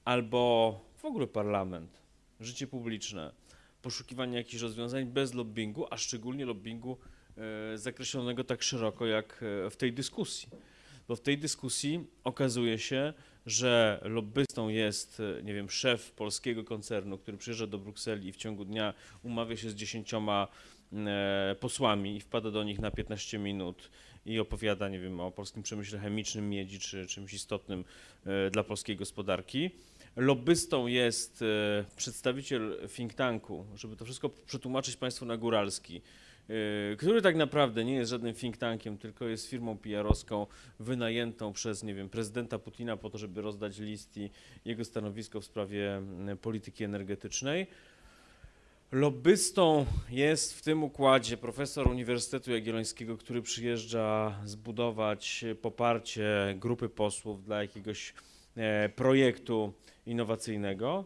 albo w ogóle parlament, życie publiczne, poszukiwanie jakichś rozwiązań bez lobbingu, a szczególnie lobbingu e, zakreślonego tak szeroko jak e, w tej dyskusji. Bo w tej dyskusji okazuje się, że lobbystą jest, e, nie wiem, szef polskiego koncernu, który przyjeżdża do Brukseli i w ciągu dnia umawia się z dziesięcioma posłami i wpada do nich na 15 minut i opowiada, nie wiem, o polskim przemyśle chemicznym, miedzi czy czymś istotnym dla polskiej gospodarki. Lobbystą jest e, przedstawiciel think tanku, żeby to wszystko przetłumaczyć Państwu na góralski, e, który tak naprawdę nie jest żadnym think tankiem, tylko jest firmą PR-owską wynajętą przez, nie wiem, prezydenta Putina po to, żeby rozdać list i jego stanowisko w sprawie polityki energetycznej. Lobbystą jest w tym układzie profesor Uniwersytetu Jagiellońskiego, który przyjeżdża zbudować poparcie grupy posłów dla jakiegoś e, projektu innowacyjnego.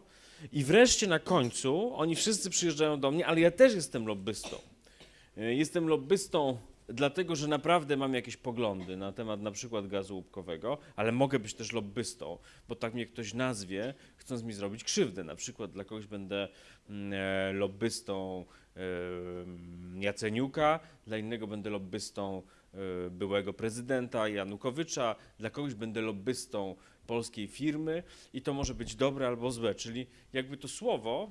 I wreszcie na końcu oni wszyscy przyjeżdżają do mnie, ale ja też jestem lobbystą. E, Jestem lobbystą dlatego, że naprawdę mam jakieś poglądy na temat na przykład gazu łupkowego, ale mogę być też lobbystą, bo tak mnie ktoś nazwie, chcąc mi zrobić krzywdę. Na przykład dla kogoś będę mm, e, lobbystą e, Jaceniuka, dla innego będę lobbystą byłego prezydenta Janukowycza, dla kogoś będę lobbystą polskiej firmy i to może być dobre albo złe, czyli jakby to słowo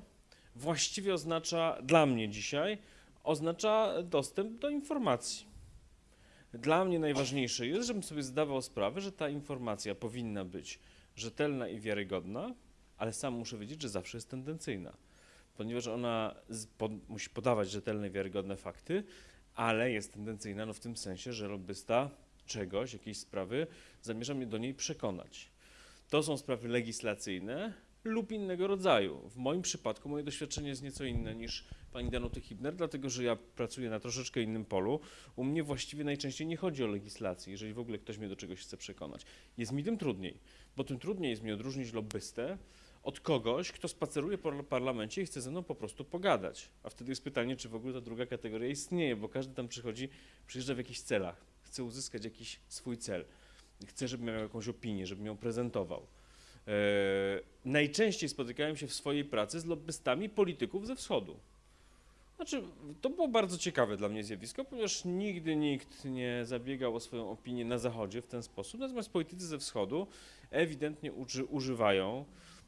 właściwie oznacza dla mnie dzisiaj oznacza dostęp do informacji. Dla mnie najważniejsze jest, żebym sobie zdawał sprawę, że ta informacja powinna być rzetelna i wiarygodna, ale sam muszę wiedzieć, że zawsze jest tendencyjna, ponieważ ona z, po, musi podawać rzetelne wiarygodne fakty, ale jest tendencyjna no w tym sensie, że lobbysta czegoś, jakiejś sprawy zamierza mnie do niej przekonać. To są sprawy legislacyjne lub innego rodzaju. W moim przypadku moje doświadczenie jest nieco inne niż pani Danuty Hibner, dlatego że ja pracuję na troszeczkę innym polu. U mnie właściwie najczęściej nie chodzi o legislację, jeżeli w ogóle ktoś mnie do czegoś chce przekonać. Jest mi tym trudniej, bo tym trudniej jest mi odróżnić lobbystę od kogoś, kto spaceruje po parlamencie i chce ze mną po prostu pogadać. A wtedy jest pytanie, czy w ogóle ta druga kategoria istnieje, bo każdy tam przychodzi, przyjeżdża w jakichś celach, chce uzyskać jakiś swój cel, chce, żeby miał jakąś opinię, żeby ją prezentował. E, najczęściej spotykałem się w swojej pracy z lobbystami polityków ze wschodu. Znaczy, to było bardzo ciekawe dla mnie zjawisko, ponieważ nigdy nikt nie zabiegał o swoją opinię na Zachodzie w ten sposób, natomiast politycy ze wschodu ewidentnie uży, używają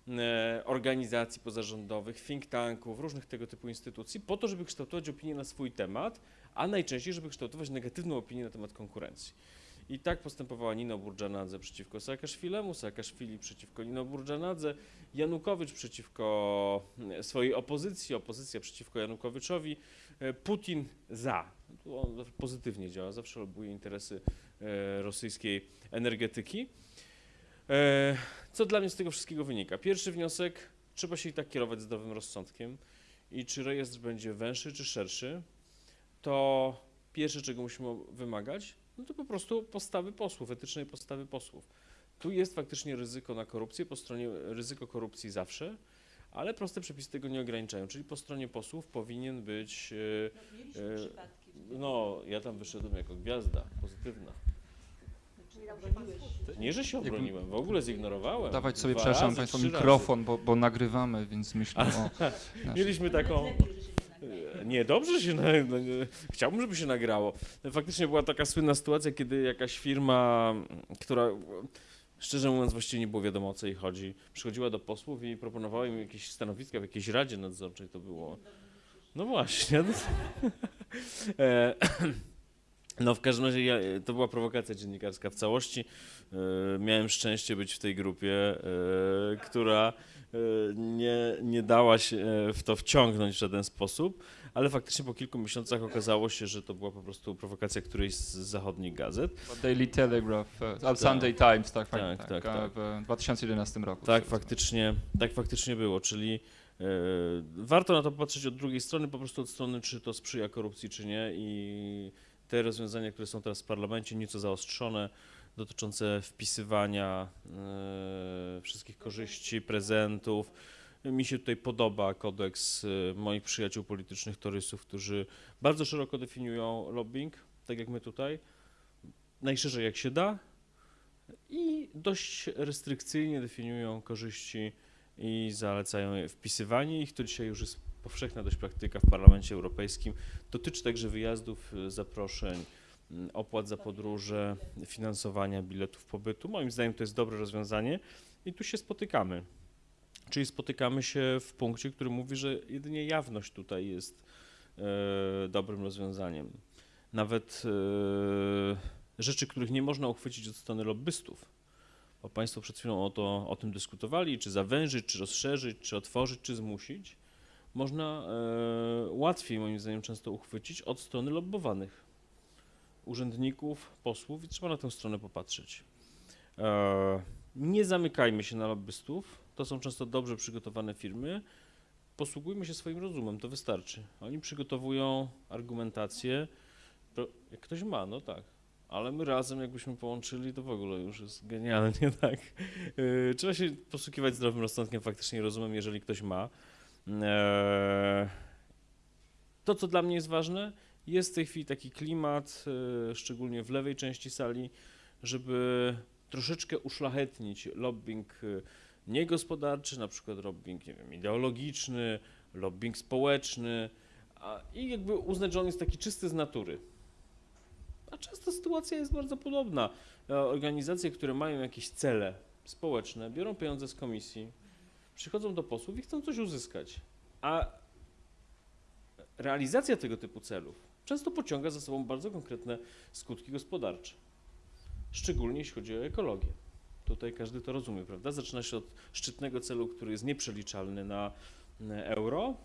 e, organizacji pozarządowych, think tanków, różnych tego typu instytucji po to, żeby kształtować opinię na swój temat, a najczęściej, żeby kształtować negatywną opinię na temat konkurencji. I tak postępowała Nino Burjanadze przeciwko Saakaszwilemu, Saakaszwili przeciwko Nino Burjanadze, Janukowycz przeciwko e, swojej opozycji, opozycja przeciwko Janukowyczowi, e, Putin za. Tu on pozytywnie działa, zawsze lobuje interesy e, rosyjskiej energetyki. Co dla mnie z tego wszystkiego wynika? Pierwszy wniosek, trzeba się i tak kierować zdrowym rozsądkiem i czy rejestr będzie węższy czy szerszy, to pierwsze, czego musimy wymagać, no to po prostu postawy posłów, etycznej postawy posłów. Tu jest faktycznie ryzyko na korupcję, po stronie ryzyko korupcji zawsze, ale proste przepisy tego nie ograniczają, czyli po stronie posłów powinien być, e, e, no ja tam wyszedłem jako gwiazda pozytywna. Nie, że się obroniłem, w ogóle zignorowałem.
Dawać sobie,
Dwa
przepraszam
razy, razy.
mikrofon, bo, bo nagrywamy, więc myślę o... naszym-
Mieliśmy taką. Nie, dobrze się. Na, no, nie, chciałbym, żeby się nagrało. Faktycznie była taka słynna sytuacja, kiedy jakaś firma, która. Szczerze mówiąc, właściwie nie było wiadomo o co jej chodzi. Przychodziła do posłów i proponowała im jakieś stanowiska w jakiejś radzie nadzorczej. To było. No właśnie. No, e, w każdym razie ja, to była prowokacja dziennikarska w całości. E, miałem szczęście być w tej grupie, e, która e, nie, nie dała się e, w to wciągnąć w żaden sposób, ale faktycznie po kilku miesiącach okazało się, że to była po prostu prowokacja którejś z zachodnich gazet.
Daily Telegraph, e,
Tak.
Sunday Times, tak,
Tak,
tak,
tak,
tak, w 2011 roku.
Tak faktycznie, tak faktycznie było, czyli e, warto na to patrzeć od drugiej strony, po prostu od strony, czy to sprzyja korupcji, czy nie i te rozwiązania, które są teraz w parlamencie, nieco zaostrzone, dotyczące wpisywania e, wszystkich korzyści, prezentów. Mi się tutaj podoba kodeks e, moich przyjaciół politycznych, torysów, którzy bardzo szeroko definiują lobbying, tak jak my tutaj, najszerzej jak się da i dość restrykcyjnie definiują korzyści i zalecają wpisywanie ich. To dzisiaj już jest powszechna dość praktyka w Parlamencie Europejskim. Dotyczy także wyjazdów, y, zaproszeń, mm, opłat za podróże, finansowania biletów pobytu. Moim zdaniem to jest dobre rozwiązanie I tu się spotykamy. Czyli spotykamy się w punkcie, który mówi, że jedynie jawność tutaj jest e, dobrym rozwiązaniem. Nawet e, rzeczy, których nie można uchwycić od strony lobbystów, bo Państwo przed chwilą o, to, o tym dyskutowali, czy zawężyć, czy rozszerzyć, czy otworzyć, czy zmusić, można e, łatwiej moim zdaniem często uchwycić od strony lobbowanych urzędników, posłów i trzeba na tę stronę popatrzeć. E, nie zamykajmy się na lobbystów, to są często dobrze przygotowane firmy. Posługujmy się swoim rozumem, to wystarczy. Oni przygotowują argumentację. Jak ktoś ma, no tak. Ale my razem, jakbyśmy połączyli, to w ogóle już jest genialnie, tak. E, Trzeba się posługiwać zdrowym rozsądkiem, faktycznie rozumem, jeżeli ktoś ma. E, To, co dla mnie jest ważne, jest w tej chwili taki klimat, e, szczególnie w lewej części sali, żeby troszeczkę uszlachetnić lobbying e, niegospodarczy, na przykład lobbying, nie wiem, ideologiczny, lobbying społeczny i jakby uznać, że on jest taki czysty z natury. A często sytuacja jest bardzo podobna. E, Organizacje, które mają jakieś cele społeczne, biorą pieniądze z komisji, przychodzą do posłów i chcą coś uzyskać. A realizacja tego typu celów często pociąga za sobą bardzo konkretne skutki gospodarcze. Szczególnie jeśli chodzi o ekologię. Tutaj każdy to rozumie, prawda? Zaczyna się od szczytnego celu, który jest nieprzeliczalny na euro,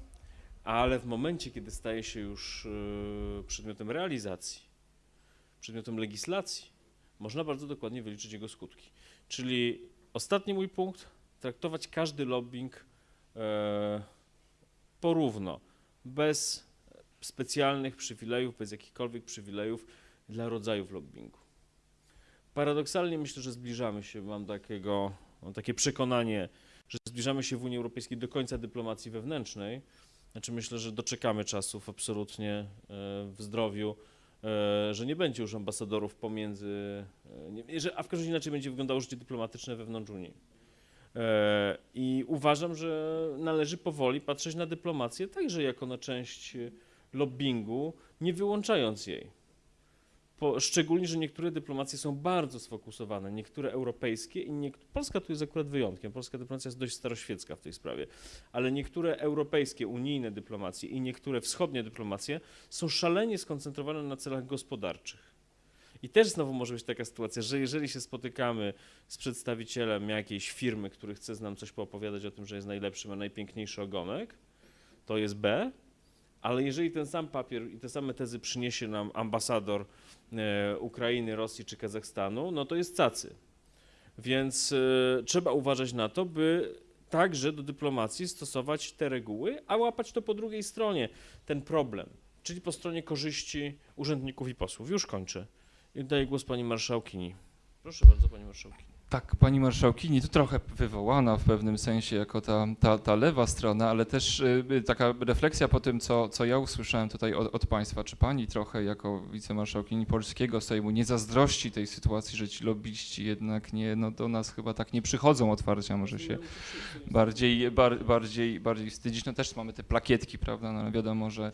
ale w momencie, kiedy staje się już e, przedmiotem realizacji, przedmiotem legislacji, można bardzo dokładnie wyliczyć jego skutki. Czyli ostatni mój punkt, traktować każdy lobbying e, porówno, bez specjalnych przywilejów, bez jakichkolwiek przywilejów dla rodzajów lobbingu. Paradoksalnie myślę, że zbliżamy się, mam takiego, mam takie przekonanie, że zbliżamy się w Unii Europejskiej do końca dyplomacji wewnętrznej. Znaczy myślę, że doczekamy czasów absolutnie e, w zdrowiu, e, że nie będzie już ambasadorów pomiędzy, że, a w każdym razie inaczej będzie wyglądało życie dyplomatyczne wewnątrz Unii. E, I uważam, że należy powoli patrzeć na dyplomację także jako na część lobbingu, nie wyłączając jej. Po, szczególnie, że niektóre dyplomacje są bardzo sfokusowane, niektóre europejskie i Polska tu jest akurat wyjątkiem. Polska dyplomacja jest dość staroświecka w tej sprawie, ale niektóre europejskie, unijne dyplomacje i niektóre wschodnie dyplomacje są szalenie skoncentrowane na celach gospodarczych. I też znowu może być taka sytuacja, że jeżeli się spotykamy z przedstawicielem jakiejś firmy, który chce nam coś poopowiadać o tym, że jest najlepszy, ma najpiękniejszy ogonek, to jest B, ale jeżeli ten sam papier i te same tezy przyniesie nam ambasador e, Ukrainy, Rosji czy Kazachstanu, no to jest cacy. Więc e, trzeba uważać na to, by także do dyplomacji stosować te reguły, a łapać to po drugiej stronie, ten problem, czyli po stronie korzyści urzędników i posłów. Już kończę. I daję głos pani marszałkini. Proszę bardzo, pani marszałkini.
Tak, pani marszałkini, tu trochę wywołana w pewnym sensie jako ta, ta, ta lewa strona, ale też y, taka refleksja po tym, co, co ja usłyszałem tutaj od, od państwa. Czy pani trochę jako wicemarszałkini polskiego Sejmu nie zazdrości tej sytuacji, że ci lobbyści jednak nie, no do nas chyba tak nie przychodzą otwarcia, może się bardziej, bar, bardziej, bardziej wstydzić. No też mamy te plakietki, prawda, no wiadomo, że,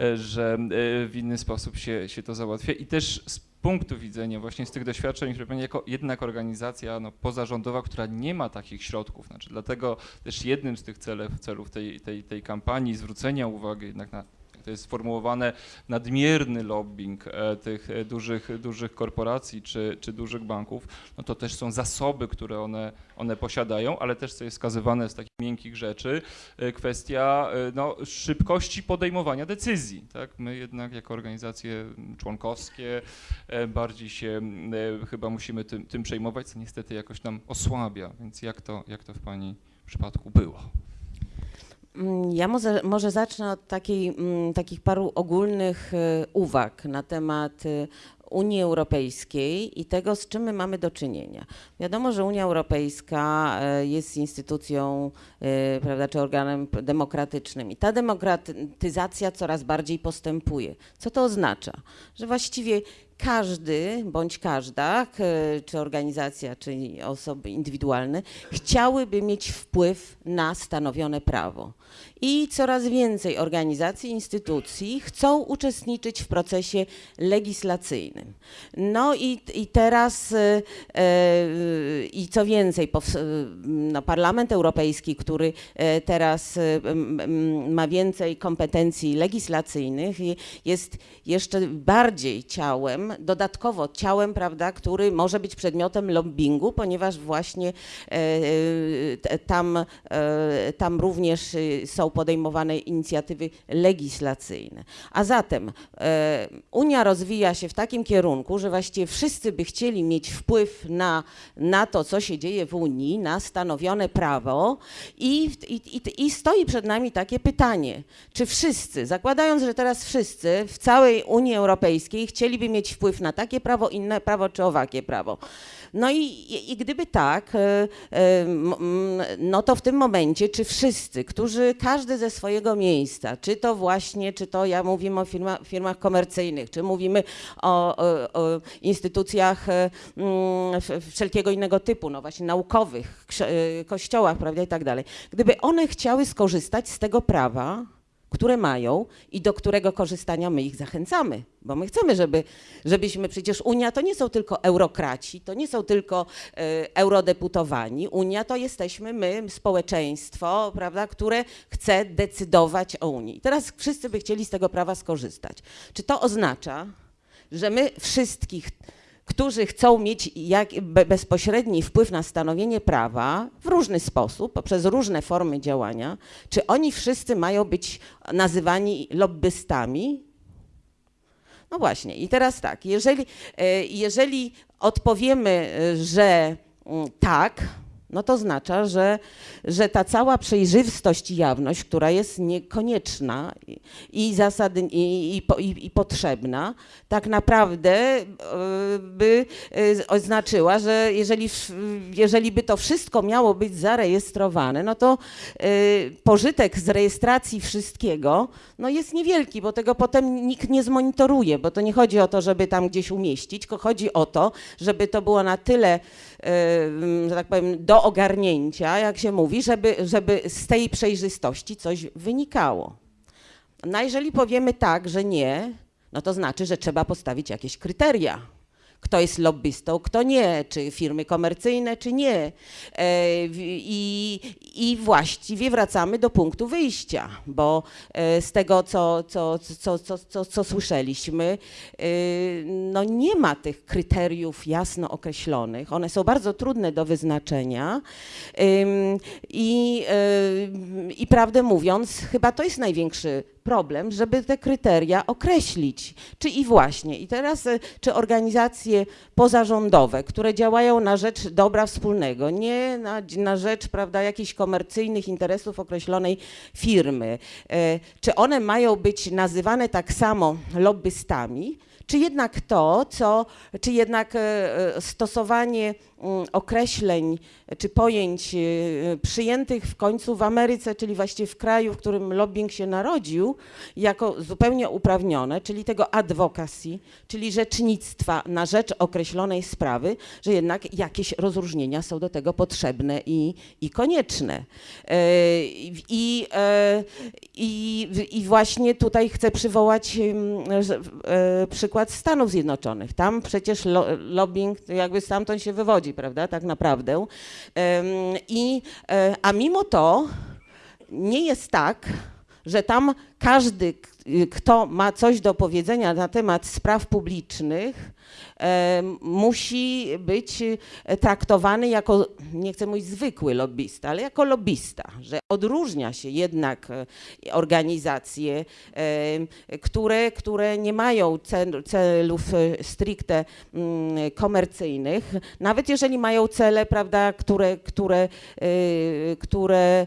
e, że e, w inny sposób się, się to załatwia i też punktu widzenia właśnie z tych doświadczeń, które pani jako jednak organizacja no, pozarządowa, która nie ma takich środków, znaczy dlatego też jednym z tych celów, celów tej, tej, tej kampanii zwrócenia uwagi jednak na to jest sformułowane nadmierny lobbying e, tych e, dużych, dużych korporacji czy, czy dużych banków, no to też są zasoby, które one, one posiadają, ale też co jest wskazywane z takich miękkich rzeczy, e, kwestia no, szybkości podejmowania decyzji. Tak? My jednak jako organizacje członkowskie bardziej się chyba musimy tym, tym przejmować, co niestety jakoś nam osłabia. Więc jak to, jak to w Pani przypadku było?
Mm, Ja może, może zacznę od takiej, mm, takich paru ogólnych y, uwag na temat y, Unii Europejskiej i tego, z czym my mamy do czynienia. Wiadomo, że Unia Europejska y, jest instytucją, prawda, czy organem demokratycznym i ta demokratyzacja coraz bardziej postępuje. Co to oznacza? Że właściwie każdy bądź każda, czy organizacja, czy osoby indywidualne, chciałyby mieć wpływ na stanowione prawo. I coraz więcej organizacji, instytucji chcą uczestniczyć w procesie legislacyjnym. No i, i teraz, e, e, i co więcej, e, no, Parlament Europejski, który teraz ma więcej kompetencji legislacyjnych, jest jeszcze bardziej ciałem, dodatkowo ciałem, prawda, który może być przedmiotem lobbingu, ponieważ właśnie e, e, tam, e, tam również są podejmowane inicjatywy legislacyjne. A zatem Unia rozwija się w takim kierunku, że właściwie wszyscy by chcieli mieć wpływ na, na to, co się dzieje w Unii, na stanowione prawo i, i, i, i stoi przed nami takie pytanie, czy wszyscy, zakładając, że teraz wszyscy w całej Unii Europejskiej chcieliby mieć wpływ na takie prawo, inne prawo czy owakie prawo. No i, i, gdyby tak, e, e, no to w tym momencie, czy wszyscy, którzy każdy ze swojego miejsca, czy to właśnie, czy to ja mówimy o firma, firmach komercyjnych, czy mówimy o, o, o instytucjach e, mm, wszelkiego innego typu, no właśnie naukowych, kościołach, prawda, i tak dalej. Gdyby one chciały skorzystać z tego prawa, które mają i do którego korzystania my ich zachęcamy, bo my chcemy, żeby, żebyśmy przecież Unia to nie są tylko eurokraci, to nie są tylko e, eurodeputowani. Unia to jesteśmy my, społeczeństwo, prawda, które chce decydować o Unii. Teraz wszyscy by chcieli z tego prawa skorzystać. Czy to oznacza, że my wszystkich którzy chcą mieć jak, be, bezpośredni wpływ na stanowienie prawa w różny sposób, poprzez różne formy działania, czy oni wszyscy mają być nazywani lobbystami? No właśnie, i teraz tak, jeżeli, e, jeżeli odpowiemy, e, że mm, tak, no to oznacza, że, że ta cała przejrzystość i jawność, która jest niekonieczna i, zasady, i, i, i, potrzebna, tak naprawdę e, by e, oznaczyła, że jeżeli, jeżeli by to wszystko miało być zarejestrowane, no to e, pożytek z rejestracji wszystkiego no jest niewielki, bo tego potem nikt nie zmonitoruje, bo to nie chodzi o to, żeby tam gdzieś umieścić, tylko chodzi o to, żeby to było na tyle, że tak powiem, do ogarnięcia, jak się mówi, żeby, żeby z tej przejrzystości coś wynikało. No jeżeli powiemy tak, że nie, no to znaczy, że trzeba postawić jakieś kryteria. Kto jest lobbystą, kto nie, czy firmy komercyjne, czy nie. E, I, I właściwie wracamy do punktu wyjścia, bo e, z tego, co, co, co, co, co, co słyszeliśmy, e, no nie ma tych kryteriów jasno określonych. One są bardzo trudne do wyznaczenia. I, I prawdę mówiąc, chyba to jest największy problem, żeby te kryteria określić. Czy i właśnie, i teraz, czy organizacje pozarządowe, które działają na rzecz dobra wspólnego, nie na, na rzecz, prawda, jakichś komercyjnych interesów określonej firmy, y, czy one mają być nazywane tak samo lobbystami, czy jednak to, co, czy jednak e, e, stosowanie mm, określeń czy pojęć e, przyjętych w końcu w Ameryce, czyli właściwie w kraju, w którym lobbying się narodził, jako zupełnie uprawnione, czyli tego advocacy, czyli rzecznictwa na rzecz określonej sprawy, że jednak jakieś rozróżnienia są do tego potrzebne i, i konieczne. E, I, e, i, I właśnie tutaj chcę przywołać e, przykład Stanów Zjednoczonych. Tam przecież lo, lobbying jakby stamtąd się wywodzi, prawda, tak naprawdę. I, e, a mimo to nie jest tak, że tam każdy, kto ma coś do powiedzenia na temat spraw publicznych, musi być e, traktowany jako, nie chcę mówić zwykły lobbysta, ale jako lobbysta, że odróżnia się jednak e, organizacje, e, które, które nie mają cel, celów e, stricte mm, komercyjnych, nawet jeżeli mają cele, prawda, które, które, e, które e,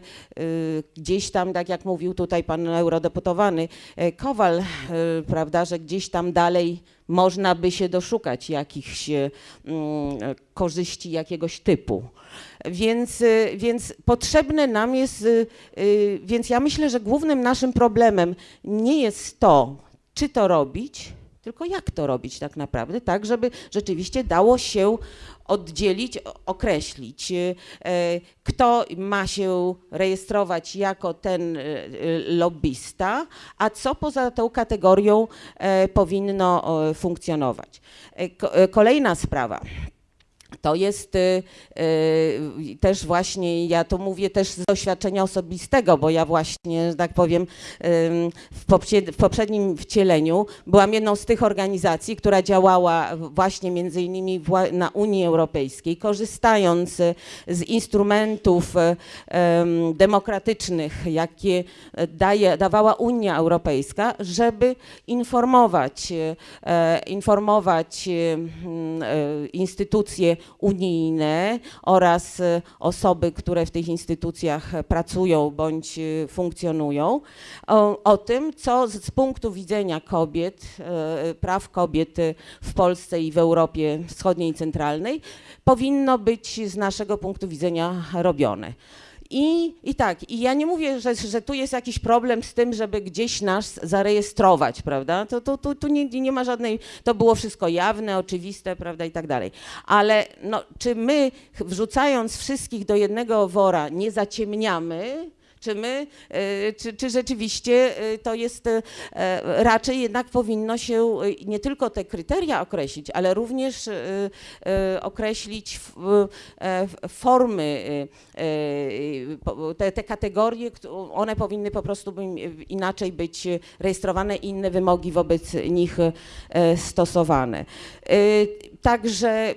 gdzieś tam, tak jak mówił tutaj pan eurodeputowany e, Kowal, e, prawda, że gdzieś tam dalej można by się doszukać jakichś e, mm, korzyści jakiegoś typu. Więc, e, więc potrzebne nam jest, e, więc ja myślę, że głównym naszym problemem nie jest to, czy to robić, tylko jak to robić tak naprawdę, tak żeby rzeczywiście dało się oddzielić, określić, e, kto ma się rejestrować jako ten e, lobbysta, a co poza tą kategorią e, powinno funkcjonować. Ko- Kolejna sprawa. To jest y, y, też właśnie, ja to mówię też z doświadczenia osobistego, bo ja właśnie, że tak powiem, w, poprzed, w poprzednim wcieleniu byłam jedną z tych organizacji, która działała właśnie między innymi na Unii Europejskiej, korzystając y, z instrumentów em, demokratycznych, jakie daje, dawała Unia Europejska, żeby informować, e, informować e, instytucje unijne oraz e, osoby, które w tych instytucjach pracują bądź e, funkcjonują, o, o tym, co z, z punktu widzenia kobiet, e, praw kobiet w Polsce i w Europie Wschodniej i Centralnej powinno być z naszego punktu widzenia robione. I, I tak, i ja nie mówię, że, że tu jest jakiś problem z tym, żeby gdzieś nas zarejestrować, prawda? To, to, tu tu nie, nie ma żadnej, to było wszystko jawne, oczywiste, prawda, i tak dalej. Ale no, czy my, wrzucając wszystkich do jednego wora, nie zaciemniamy? Czy my, y, czy, czy rzeczywiście y, to jest, e, raczej jednak powinno się nie tylko te kryteria określić, ale również określić e, formy, te, te kategorie, one powinny po prostu inaczej być rejestrowane, inne wymogi wobec nich e, stosowane. Także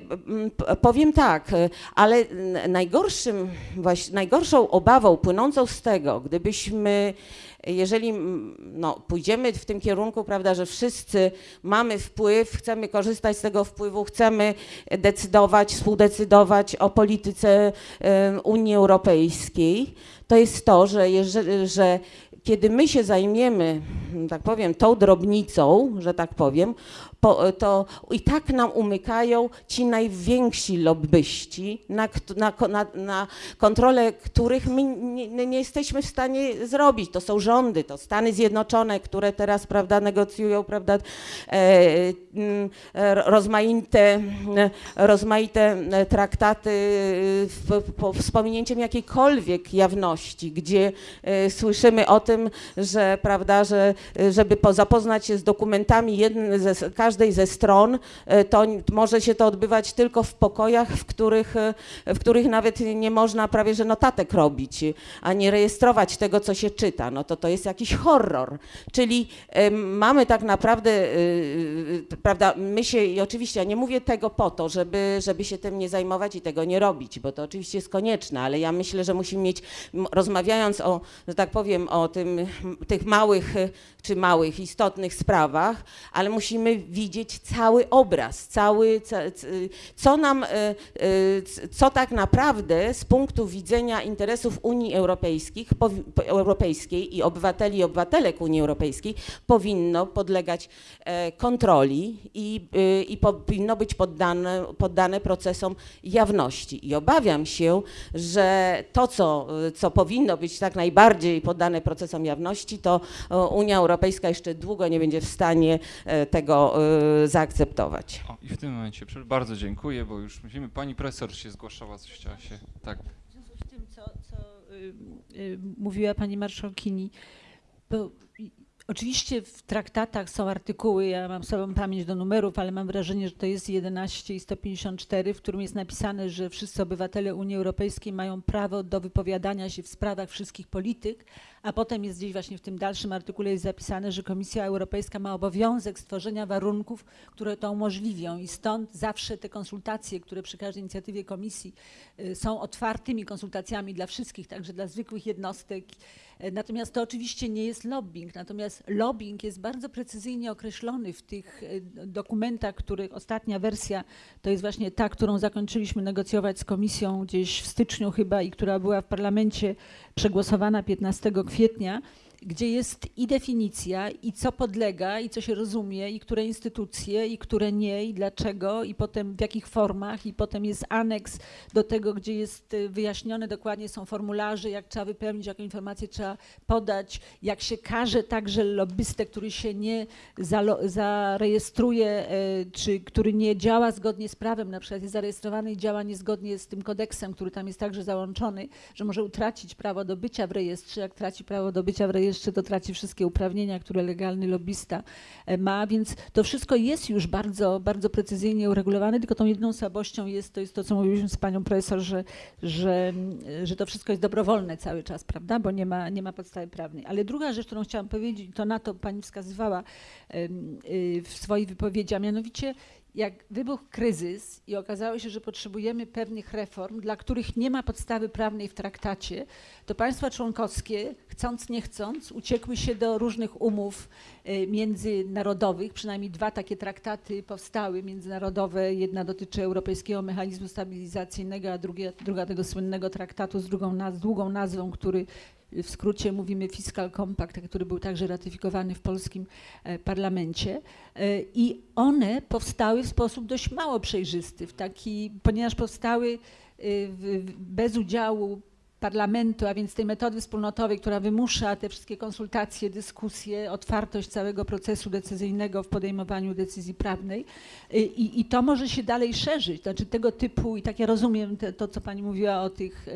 powiem tak, ale najgorszym, najgorszą obawą płynącą z tego, gdybyśmy, jeżeli no, pójdziemy w tym kierunku, prawda, że wszyscy mamy wpływ, chcemy korzystać z tego wpływu, chcemy decydować, współdecydować o polityce y, Unii Europejskiej, to jest to, że, jeżeli, że kiedy my się zajmiemy, tak powiem, tą drobnicą, że tak powiem, po, to i tak nam umykają ci najwięksi lobbyści, na, na, na, na kontrolę których my nie, nie jesteśmy w stanie zrobić. To są rządy, to Stany Zjednoczone, które teraz prawda, negocjują prawda, e, mm, rozmaite, rozmaite traktaty w, po, z pominięciem jakiejkolwiek jawności, gdzie e, słyszymy o tym, że prawda, że żeby po, zapoznać się z dokumentami jednej ze, każdej ze stron, e, to może się to odbywać tylko w pokojach, w których, e, w których nawet nie można prawie że notatek robić, a nie rejestrować tego, co się czyta. No to to jest jakiś horror. Czyli e, mamy tak naprawdę, prawda, my się, i oczywiście ja nie mówię tego po to, żeby, żeby się tym nie zajmować i tego nie robić, bo to oczywiście jest konieczne, ale ja myślę, że musimy mieć, rozmawiając o, że tak powiem, o tym, tych małych czy małych, istotnych sprawach, ale musimy cały obraz, cały, co nam, e, e, co tak naprawdę z punktu widzenia interesów Unii Europejskich, Europejskiej i obywateli i obywatelek Unii Europejskiej powinno podlegać e, kontroli i, i powinno być poddane, poddane procesom jawności. I obawiam się, że to, co, co powinno być tak najbardziej poddane procesom jawności, to Unia Europejska jeszcze długo nie będzie w stanie tego zaakceptować.
O, I w tym momencie bardzo dziękuję, bo już musimy, pani profesor się zgłaszała, coś chciała się, tak.
W związku z tym, co, co y, y, mówiła pani marszałkini, bo i- oczywiście w traktatach są artykuły, ja mam sobą pamięć do numerów, ale mam wrażenie, że to jest 11 i 154, w którym jest napisane, że wszyscy obywatele Unii Europejskiej mają prawo do wypowiadania się w sprawach wszystkich polityk, a potem jest gdzieś właśnie w tym dalszym artykule jest zapisane, że Komisja Europejska ma obowiązek stworzenia warunków, które to umożliwią i stąd zawsze te konsultacje, które przy każdej inicjatywie Komisji y, są otwartymi konsultacjami dla wszystkich, także dla zwykłych jednostek. E, Natomiast to oczywiście nie jest lobbying, natomiast lobbying jest bardzo precyzyjnie określony w tych e, dokumentach, których ostatnia wersja to jest właśnie ta, którą zakończyliśmy negocjować z komisją gdzieś w styczniu chyba i która była w parlamencie przegłosowana 15 kwietnia. Gdzie jest i definicja, i co podlega, i co się rozumie, i które instytucje, i które nie, i dlaczego, i potem w jakich formach, i potem jest aneks do tego, gdzie jest y, wyjaśnione dokładnie, są formularze, jak trzeba wypełnić, jaką informację trzeba podać, jak się karze także lobbystę, który się nie zarejestruje, e, czy który nie działa zgodnie z prawem, na przykład jest zarejestrowany i działa niezgodnie z tym kodeksem, który tam jest także załączony, że może utracić prawo do bycia w rejestrze. Jak traci prawo do bycia w rejestrze, to traci wszystkie uprawnienia, które legalny lobbysta e, ma, więc to wszystko jest już bardzo, bardzo precyzyjnie uregulowane, tylko tą jedyną słabością jest, to jest to, co mówiliśmy z panią profesor, że, że, mm, że to wszystko jest dobrowolne cały czas, prawda, bo nie ma, nie ma podstawy prawnej. Ale druga rzecz, którą chciałam powiedzieć, to na to pani wskazywała y, w swojej wypowiedzi, a mianowicie jak wybuchł kryzys i okazało się, że potrzebujemy pewnych reform, dla których nie ma podstawy prawnej w traktacie, to państwa członkowskie, chcąc nie chcąc, uciekły się do różnych umów e, międzynarodowych. Przynajmniej dwa takie traktaty powstały międzynarodowe. Jedna dotyczy Europejskiego Mechanizmu Stabilizacyjnego, a drugie, druga tego słynnego traktatu z drugą naz- długą nazwą, który w skrócie mówimy Fiscal Compact, który był także ratyfikowany w polskim e, parlamencie. E, I one powstały w sposób dość mało przejrzysty, w taki, ponieważ powstały e, bez udziału parlamentu, a więc tej metody wspólnotowej, która wymusza te wszystkie konsultacje, dyskusje, otwartość całego procesu decyzyjnego w podejmowaniu decyzji prawnej. I, i to może się dalej szerzyć. Znaczy tego typu, i tak ja rozumiem te, to, co pani mówiła o tych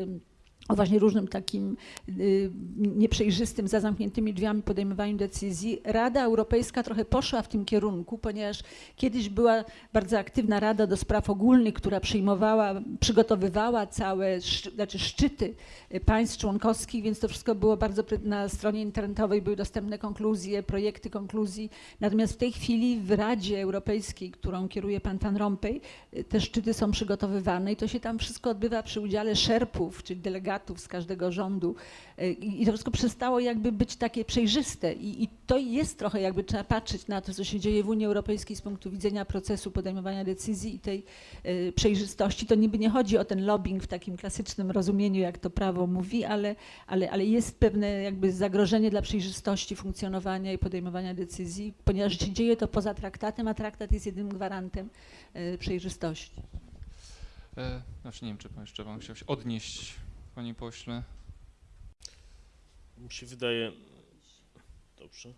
o właśnie różnym takim y, nieprzejrzystym, za zamkniętymi drzwiami podejmowaniu decyzji. Rada Europejska trochę poszła w tym kierunku, ponieważ kiedyś była bardzo aktywna Rada do Spraw Ogólnych, która przyjmowała, przygotowywała całe znaczy szczyty y, państw członkowskich, więc to wszystko było bardzo na stronie internetowej były dostępne konkluzje, projekty konkluzji. Natomiast w tej chwili w Radzie Europejskiej, którą kieruje pan Van Rompuy, y, te szczyty są przygotowywane i to się tam wszystko odbywa przy udziale szerpów, czyli delegatów z każdego rządu Y, i to wszystko przestało jakby być takie przejrzyste I, i to jest trochę jakby trzeba patrzeć na to, co się dzieje w Unii Europejskiej z punktu widzenia procesu podejmowania decyzji i tej y, przejrzystości. To niby nie chodzi o ten lobbying w takim klasycznym rozumieniu, jak to prawo mówi, ale, ale, ale jest pewne jakby zagrożenie dla przejrzystości funkcjonowania i podejmowania decyzji, ponieważ się dzieje to poza traktatem, a traktat jest jedynym gwarantem y, przejrzystości.
E, znaczy nie wiem, czy pan jeszcze pan chciał się odnieść, panie pośle.
Mi się wydaje. Dobrze.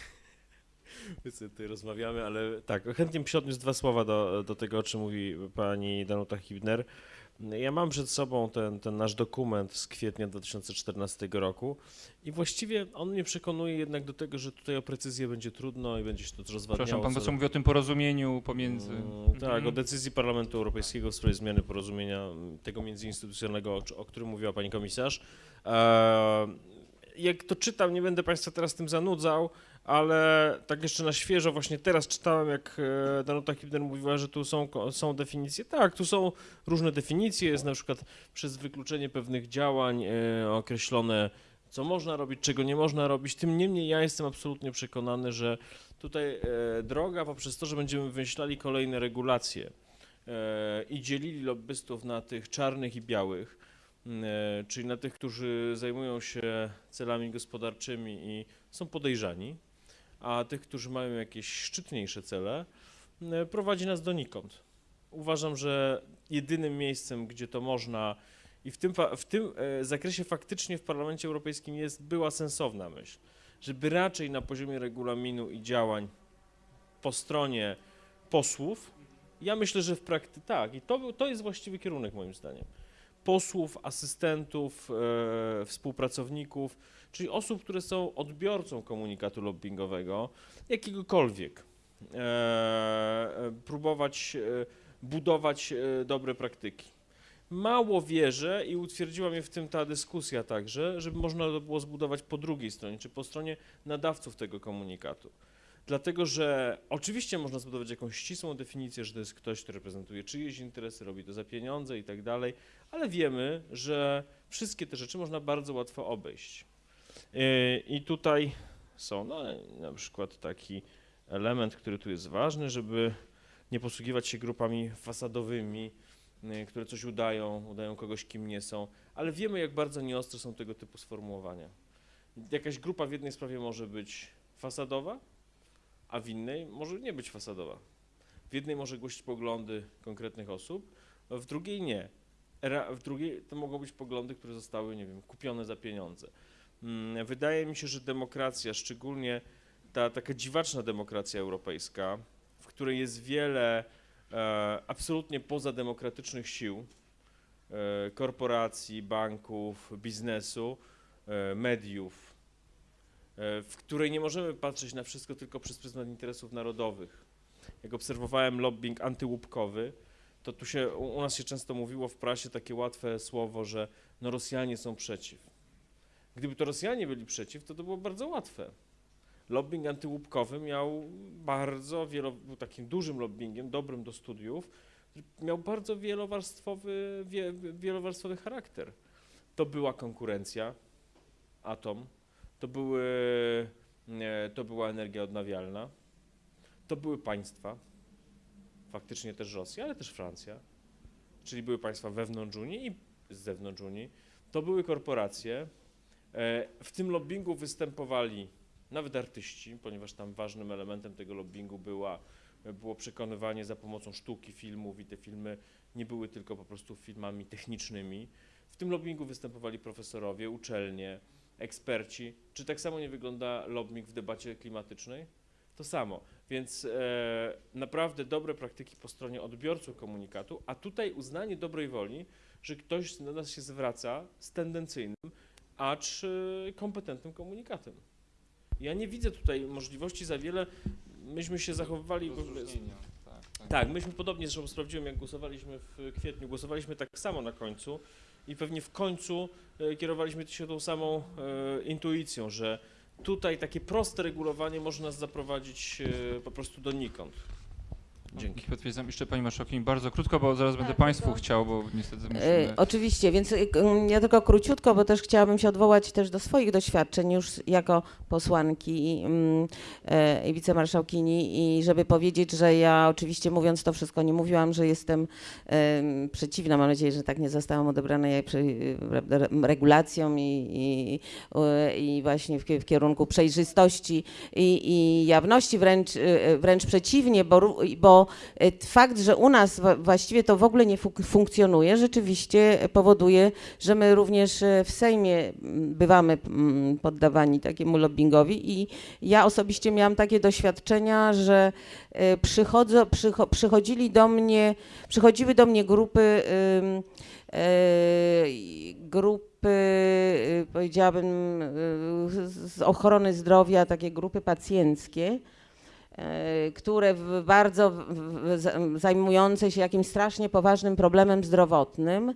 My sobie tutaj rozmawiamy, ale tak, chętnie bym się odniósł dwa słowa do, do tego, o czym mówi pani Danuta Hibner. Ja mam przed sobą ten, ten nasz dokument z kwietnia 2014 roku i właściwie on mnie przekonuje jednak do tego, że tutaj o precyzję będzie trudno i będzie się to rozwadniało.
Przepraszam, pan
co
poseł mówi o tym porozumieniu pomiędzy...
Mm, Tak,
Mhm.
o decyzji Parlamentu Europejskiego w sprawie zmiany porozumienia mm, tego międzyinstytucjonalnego, o, o którym mówiła pani komisarz. E, jak to czytam, nie będę państwa teraz tym zanudzał, ale tak jeszcze na świeżo, właśnie teraz czytałem, jak e, Danuta Hibner mówiła, że tu są, są definicje. Tak, tu są różne definicje, jest na przykład przez wykluczenie pewnych działań e, określone, co można robić, czego nie można robić. Tym niemniej ja jestem absolutnie przekonany, że tutaj e, droga poprzez to, że będziemy wymyślali kolejne regulacje i dzielili lobbystów na tych czarnych i białych, czyli na tych, którzy zajmują się celami gospodarczymi i są podejrzani, a tych, którzy mają jakieś szczytniejsze cele, e, prowadzi nas donikąd. Uważam, że jedynym miejscem, gdzie to można i w tym, w tym e, zakresie faktycznie w Parlamencie Europejskim jest, była sensowna myśl, żeby raczej na poziomie regulaminu i działań po stronie posłów, ja myślę, że w praktyce tak, i to, to jest właściwy kierunek moim zdaniem. Posłów, asystentów, e, współpracowników, czyli osób, które są odbiorcą komunikatu lobbyingowego, jakiegokolwiek. E, e, próbować e, budować dobre praktyki. Mało wierzę i utwierdziła mnie w tym ta dyskusja także, żeby można to było zbudować po drugiej stronie, czy po stronie nadawców tego komunikatu. Dlatego, że oczywiście można zbudować jakąś ścisłą definicję, że to jest ktoś, kto reprezentuje czyjeś interesy, robi to za pieniądze i tak dalej, ale wiemy, że wszystkie te rzeczy można bardzo łatwo obejść. Yy, I tutaj są no, na przykład taki element, który tu jest ważny, żeby nie posługiwać się grupami fasadowymi, yy, które coś udają, udają kogoś, kim nie są, ale wiemy, jak bardzo nieostre są tego typu sformułowania. Jakaś grupa w jednej sprawie może być fasadowa, a w innej może nie być fasadowa. W jednej może głosić poglądy konkretnych osób, w drugiej nie. W drugiej to mogą być poglądy, które zostały, nie wiem, kupione za pieniądze. Mm, Wydaje mi się, że demokracja, szczególnie ta taka dziwaczna demokracja europejska, w której jest wiele e, absolutnie pozademokratycznych sił, e, korporacji, banków, biznesu, e, mediów, w której nie możemy patrzeć na wszystko tylko przez pryzmat interesów narodowych. Jak obserwowałem lobbying antyłupkowy, to tu się, u nas się często mówiło w prasie takie łatwe słowo, że no Rosjanie są przeciw. Gdyby to Rosjanie byli przeciw, to to było bardzo łatwe. Lobbying antyłupkowy miał bardzo wielo, był takim dużym lobbyingiem, dobrym do studiów, miał bardzo wielowarstwowy, wie, wielowarstwowy charakter. To była konkurencja, atom, to, były, to była energia odnawialna, to były państwa, faktycznie też Rosja, ale też Francja, czyli były państwa wewnątrz Unii i z zewnątrz Unii, to były korporacje. E, W tym lobbingu występowali nawet artyści, ponieważ tam ważnym elementem tego lobbingu była, było przekonywanie za pomocą sztuki, filmów i te filmy nie były tylko po prostu filmami technicznymi. W tym lobbingu występowali profesorowie, uczelnie, eksperci. Czy tak samo nie wygląda lobbying w debacie klimatycznej? To samo. Więc e, naprawdę dobre praktyki po stronie odbiorców komunikatu, a tutaj uznanie dobrej woli, że ktoś do nas się zwraca z tendencyjnym, acz e, kompetentnym komunikatem. Ja nie widzę tutaj możliwości za wiele. Myśmy się zachowywali.
Tak,
Tak, myśmy podobnie, zresztą sprawdziłem, jak głosowaliśmy w kwietniu, głosowaliśmy tak samo na końcu i pewnie w końcu e, kierowaliśmy się tą samą e, intuicją, że tutaj takie proste regulowanie może nas zaprowadzić e, po prostu donikąd. Dzięki.
Potwierdzam. Jeszcze Pani Marszałkini bardzo krótko, bo zaraz będę Państwu chciał, bo niestety
E,
musimy...
Oczywiście, więc y, k- m, ja tylko króciutko, bo też chciałabym się odwołać też do swoich doświadczeń już jako posłanki mm, e, i wicemarszałkini i żeby powiedzieć, że ja oczywiście mówiąc to wszystko nie mówiłam, że jestem em, przeciwna, mam nadzieję, że tak nie zostałam odebrana ja przy, y, prawda, re- regulacją i, i, i właśnie w, w kierunku przejrzystości i, i jawności, wręcz, wręcz przeciwnie, bo, ró- bo E, Fakt, że u nas właściwie to w ogóle nie funkcjonuje, rzeczywiście powoduje, że my również e, w Sejmie mm, bywamy mm, poddawani takiemu lobbingowi i ja osobiście miałam takie doświadczenia, że przychodzą, przycho, przychodzili do mnie, przychodziły do mnie grupy, grupy, y, powiedziałabym, y, z ochrony zdrowia, takie grupy pacjenckie, które w bardzo zajmujące się jakimś strasznie poważnym problemem zdrowotnym,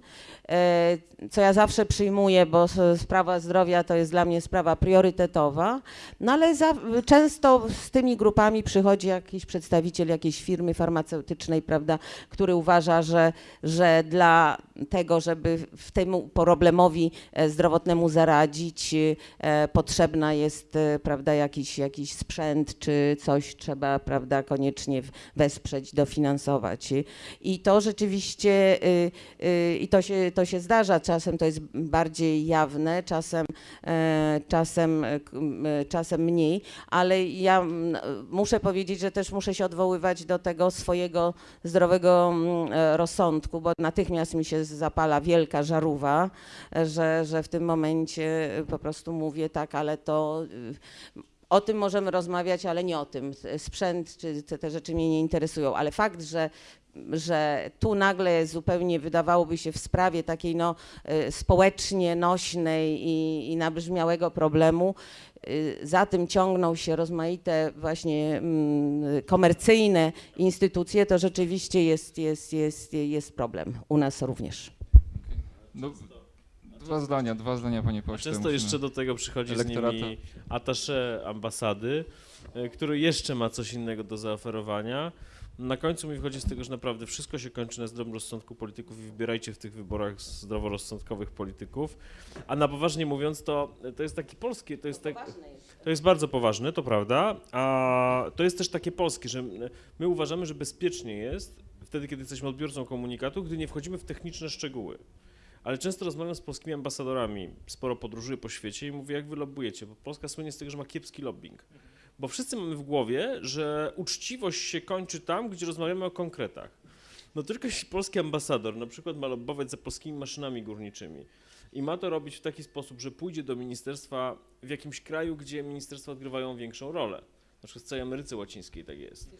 e, co ja zawsze przyjmuję, bo sprawa zdrowia to jest dla mnie sprawa priorytetowa, no ale za, często z tymi grupami przychodzi jakiś przedstawiciel jakiejś firmy farmaceutycznej, prawda, który uważa, że, że dla tego, żeby w temu problemowi e, zdrowotnemu zaradzić, e, potrzebna jest, e, prawda, jakiś, jakiś sprzęt czy coś trzeba, prawda, koniecznie wesprzeć, dofinansować. I- to rzeczywiście, y, y, i to się, to się zdarza, czasem to jest bardziej jawne, czasem, e, czasem, e, e, czasem mniej, ale ja muszę powiedzieć, że też muszę się odwoływać do tego swojego zdrowego rozsądku, bo natychmiast mi się zapala wielka żarówa, że, że w tym momencie po prostu mówię tak, ale to y, o tym możemy rozmawiać, ale nie o tym. Sprzęt czy te, te rzeczy mnie nie interesują, ale fakt, że że tu nagle zupełnie wydawałoby się w sprawie takiej no, y, społecznie nośnej i, i nabrzmiałego problemu, y, za tym ciągną się rozmaite właśnie mm, komercyjne instytucje, to rzeczywiście jest, jest, jest, jest problem u nas również.
No, dwa zdania, dwa zdania Panie
A
Pośle.
często
musimy-
jeszcze do tego przychodzi z
elektorata.
nimi attaché ambasady, e, który jeszcze ma coś innego do zaoferowania. Na końcu mi wychodzi z tego, że naprawdę wszystko się kończy na zdrowym rozsądku polityków i wybierajcie w tych wyborach zdroworozsądkowych polityków. A na poważnie mówiąc, to, to jest takie polskie, to jest tak, to jest bardzo poważne, to prawda, a to jest też takie polskie, że my uważamy, że bezpiecznie jest wtedy, kiedy jesteśmy odbiorcą komunikatu, gdy nie wchodzimy w techniczne szczegóły. Ale często rozmawiam z polskimi ambasadorami, sporo podróżuję po świecie i mówię, jak wy lobbujecie, bo Polska słynie z tego, że ma kiepski lobbying. Bo wszyscy mamy w głowie, że uczciwość się kończy tam, gdzie rozmawiamy o konkretach. No tylko jeśli polski ambasador na przykład ma lobbować za polskimi maszynami górniczymi i ma to robić w taki sposób, że pójdzie do ministerstwa w jakimś kraju, gdzie ministerstwa odgrywają większą rolę. Na przykład w całej Ameryce Łacińskiej tak jest.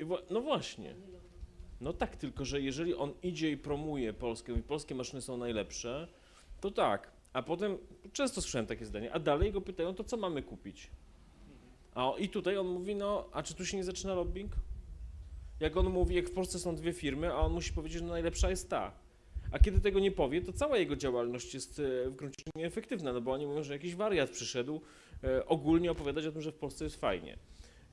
Y, wła- No właśnie. No tak, tylko że jeżeli on idzie i promuje Polskę i polskie maszyny są najlepsze, to tak. A potem, często słyszałem takie zdanie, a dalej go pytają, to co mamy kupić? A i tutaj on mówi, no, a czy tu się nie zaczyna lobbying? Jak on mówi, jak w Polsce są dwie firmy, a on musi powiedzieć, że najlepsza jest ta. A kiedy tego nie powie, to cała jego działalność jest e, w gruncie nieefektywna, no bo oni mówią, że jakiś wariat przyszedł e, ogólnie opowiadać o tym, że w Polsce jest fajnie.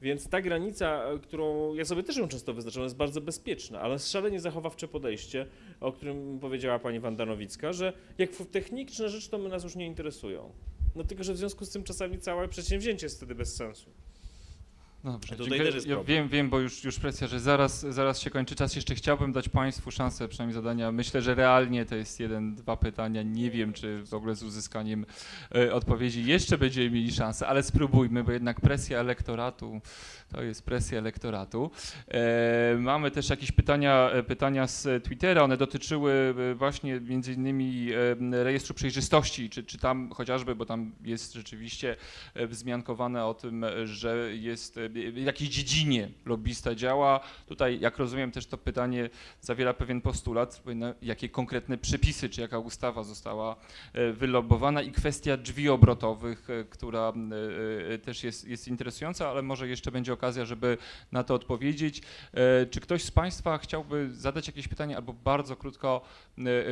Więc ta granica, e, którą ja sobie też ją często wyznaczam, jest bardzo bezpieczna, ale szalenie zachowawcze podejście, o którym powiedziała pani Wanda Nowicka, że jak techniczne rzeczy, to my nas już nie interesują. No tylko, że w związku z tym czasami całe przedsięwzięcie jest wtedy bez sensu.
No dobrze,
Tutaj
dziękuję.
też jest
ja wiem, wiem, bo już, już presja, że zaraz, zaraz się kończy czas. Jeszcze chciałbym dać Państwu szansę przynajmniej zadania. Myślę, że realnie to jest jeden, dwa pytania. Nie wiem, czy w ogóle z uzyskaniem e, odpowiedzi jeszcze będziemy mieli szansę, ale spróbujmy, bo jednak presja elektoratu to jest presja elektoratu. E, mamy też jakieś pytania, e, pytania z Twittera. One dotyczyły e, właśnie między innymi rejestru przejrzystości, czy, czy tam chociażby, bo tam jest rzeczywiście wzmiankowane o tym, że jest w jakiej dziedzinie lobbysta działa. Tutaj, jak rozumiem, też to pytanie zawiera pewien postulat, jakie konkretne przepisy, czy jaka ustawa została e, wylobowana i kwestia drzwi obrotowych, e, która e, też jest, jest interesująca, ale może jeszcze będzie okazja, żeby na to odpowiedzieć. Czy ktoś z Państwa chciałby zadać jakieś pytanie albo bardzo krótko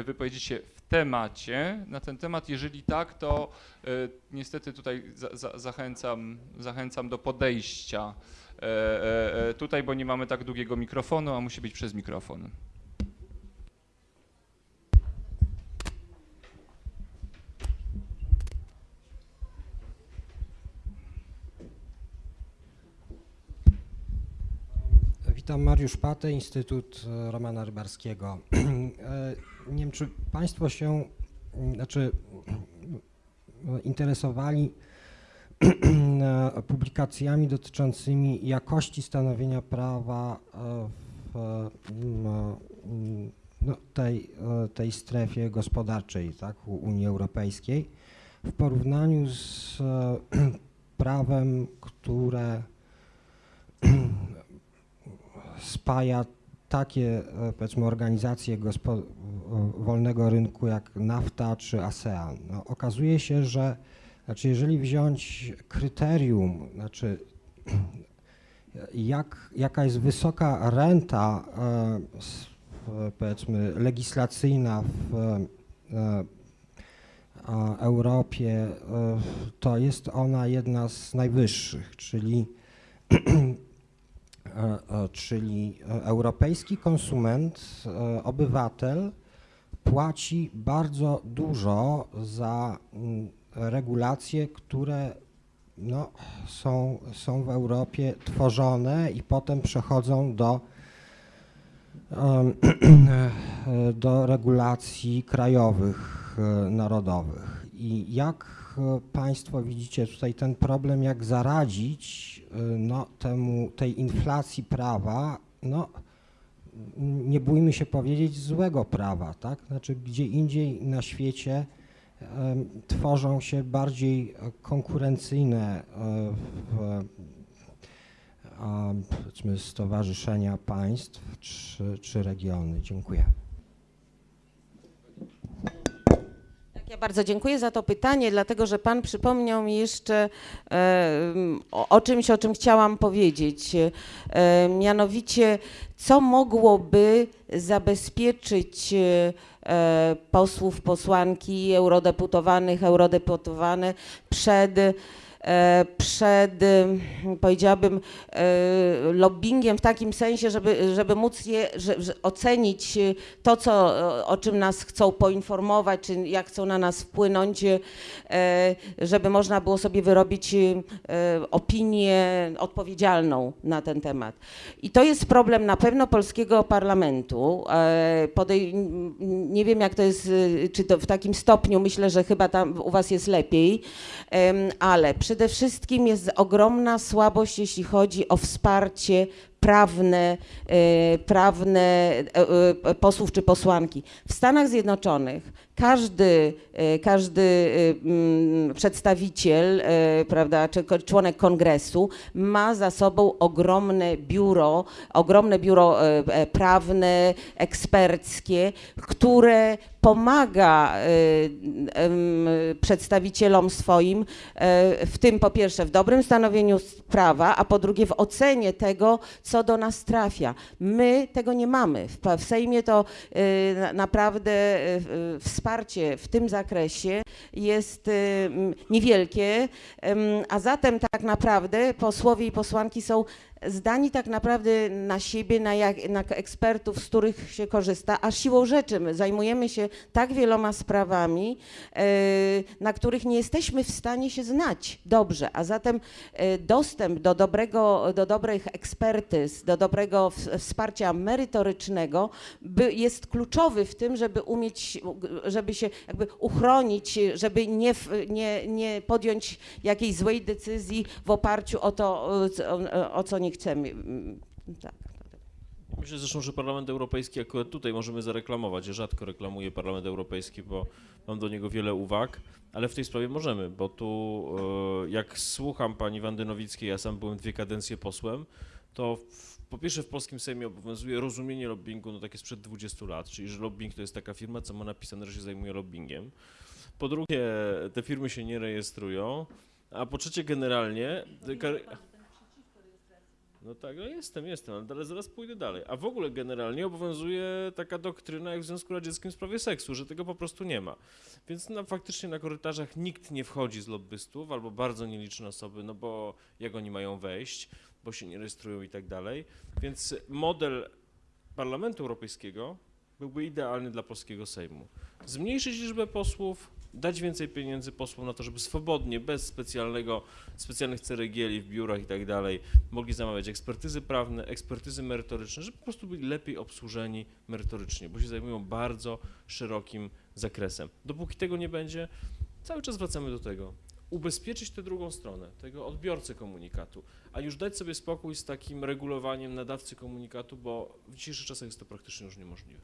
wypowiedzieć się w temacie na ten temat? Jeżeli tak, to e, niestety tutaj za, za, zachęcam, zachęcam do podejścia e, e, tutaj, bo nie mamy tak długiego mikrofonu, a musi być przez mikrofon.
Witam, Mariusz Patę, Instytut Romana Rybarskiego. E, Nie wiem, czy Państwo się, mm, znaczy mm, interesowali e, publikacjami dotyczącymi jakości stanowienia prawa e, w mm, mm, no, tej, e, tej strefie gospodarczej tak, Unii Europejskiej w porównaniu z e, prawem, które spaja takie e, powiedzmy organizacje wolnego rynku jak NAFTA czy ASEAN. No, okazuje się, że znaczy jeżeli wziąć kryterium, znaczy jak, jaka jest wysoka renta e, w- powiedzmy legislacyjna w e, Europie, e, to jest ona jedna z najwyższych, czyli e, e, czyli e, europejski konsument, e, obywatel płaci bardzo dużo za mm, regulacje, które no, są, są w Europie tworzone i potem przechodzą do, do regulacji krajowych, e, narodowych. I jak e, Państwo widzicie tutaj ten problem, jak zaradzić e, no, temu, tej inflacji prawa, no, nie bójmy się powiedzieć złego prawa, tak? Znaczy gdzie indziej na świecie tworzą się bardziej e, konkurencyjne e, powiedzmy stowarzyszenia państw czy, czy regiony. Dziękuję.
Ja bardzo dziękuję za to pytanie, dlatego że Pan przypomniał mi jeszcze o, o czymś, o czym chciałam powiedzieć. Mianowicie, co mogłoby zabezpieczyć e, posłów, posłanki, eurodeputowanych, eurodeputowane przed przed, em, powiedziałabym, e, lobbyingiem w takim sensie, żeby, żeby móc je, że, ocenić e, to, co, o- czym nas chcą poinformować, czy jak chcą na nas wpłynąć, e, żeby można było sobie wyrobić e, opinię odpowiedzialną na ten temat. I to jest problem na pewno polskiego parlamentu. E, Podej- nie wiem, jak to jest, y, czy to w takim stopniu, myślę, że chyba tam u Was jest lepiej, ale przede wszystkim jest ogromna słabość, jeśli chodzi o wsparcie prawne, e, prawne e, e, posłów czy posłanki. W Stanach Zjednoczonych każdy, każdy mm, przedstawiciel, prawda, czy członek kongresu ma za sobą ogromne biuro, ogromne biuro prawne, eksperckie, które pomaga przedstawicielom swoim w tym po pierwsze w dobrym stanowieniu prawa, a po drugie w ocenie tego, co do nas trafia. My tego nie mamy. W, w Sejmie to na- naprawdę e, w- wsparcie w tym zakresie jest m, niewielkie, a zatem tak naprawdę posłowie i posłanki są zdani tak naprawdę na siebie, na, jak, na ekspertów, z których się korzysta, a siłą rzeczy my zajmujemy się tak wieloma sprawami, e, na których nie jesteśmy w stanie się znać dobrze, a zatem e, dostęp do dobrego, do dobrych ekspertyz, do dobrego wsparcia merytorycznego jest kluczowy w tym, żeby umieć, żeby się jakby uchronić, żeby nie, nie, nie podjąć jakiejś złej decyzji w oparciu o to, o co nie chcemy. Mm, Tak.
Myślę zresztą, że Parlament Europejski akurat tutaj możemy zareklamować. Ja rzadko reklamuję Parlament Europejski, bo mam do niego wiele uwag, ale w tej sprawie możemy, bo tu e, jak słucham pani Wandy Nowickiej, ja sam byłem dwie kadencje posłem, to w, po pierwsze w polskim Sejmie obowiązuje rozumienie lobbingu, no takie sprzed 20 lat, czyli że lobbying to jest taka firma, co ma napisane, że się zajmuje lobbyingiem. Po drugie, te firmy się nie rejestrują, a po trzecie generalnie... kar- no tak, no jestem, jestem, ale zaraz, pójdę dalej. A w ogóle generalnie obowiązuje taka doktryna jak w Związku Radzieckim w sprawie seksu, że tego po prostu nie ma. Więc no, faktycznie na korytarzach nikt nie wchodzi z lobbystów, albo bardzo nieliczne osoby, no bo jak oni mają wejść, bo się nie rejestrują i tak dalej. Więc model Parlamentu Europejskiego byłby idealny dla polskiego Sejmu. Zmniejszyć liczbę posłów, dać więcej pieniędzy posłom na to, żeby swobodnie, bez specjalnego, specjalnych ceregieli w biurach i tak dalej, mogli zamawiać ekspertyzy prawne, ekspertyzy merytoryczne, żeby po prostu byli lepiej obsłużeni merytorycznie, bo się zajmują bardzo szerokim zakresem. Dopóki tego nie będzie, cały czas wracamy do tego. Ubezpieczyć tę drugą stronę, tego odbiorcę komunikatu, a już dać sobie spokój z takim regulowaniem nadawcy komunikatu, bo w dzisiejszych czasach jest to praktycznie już niemożliwe.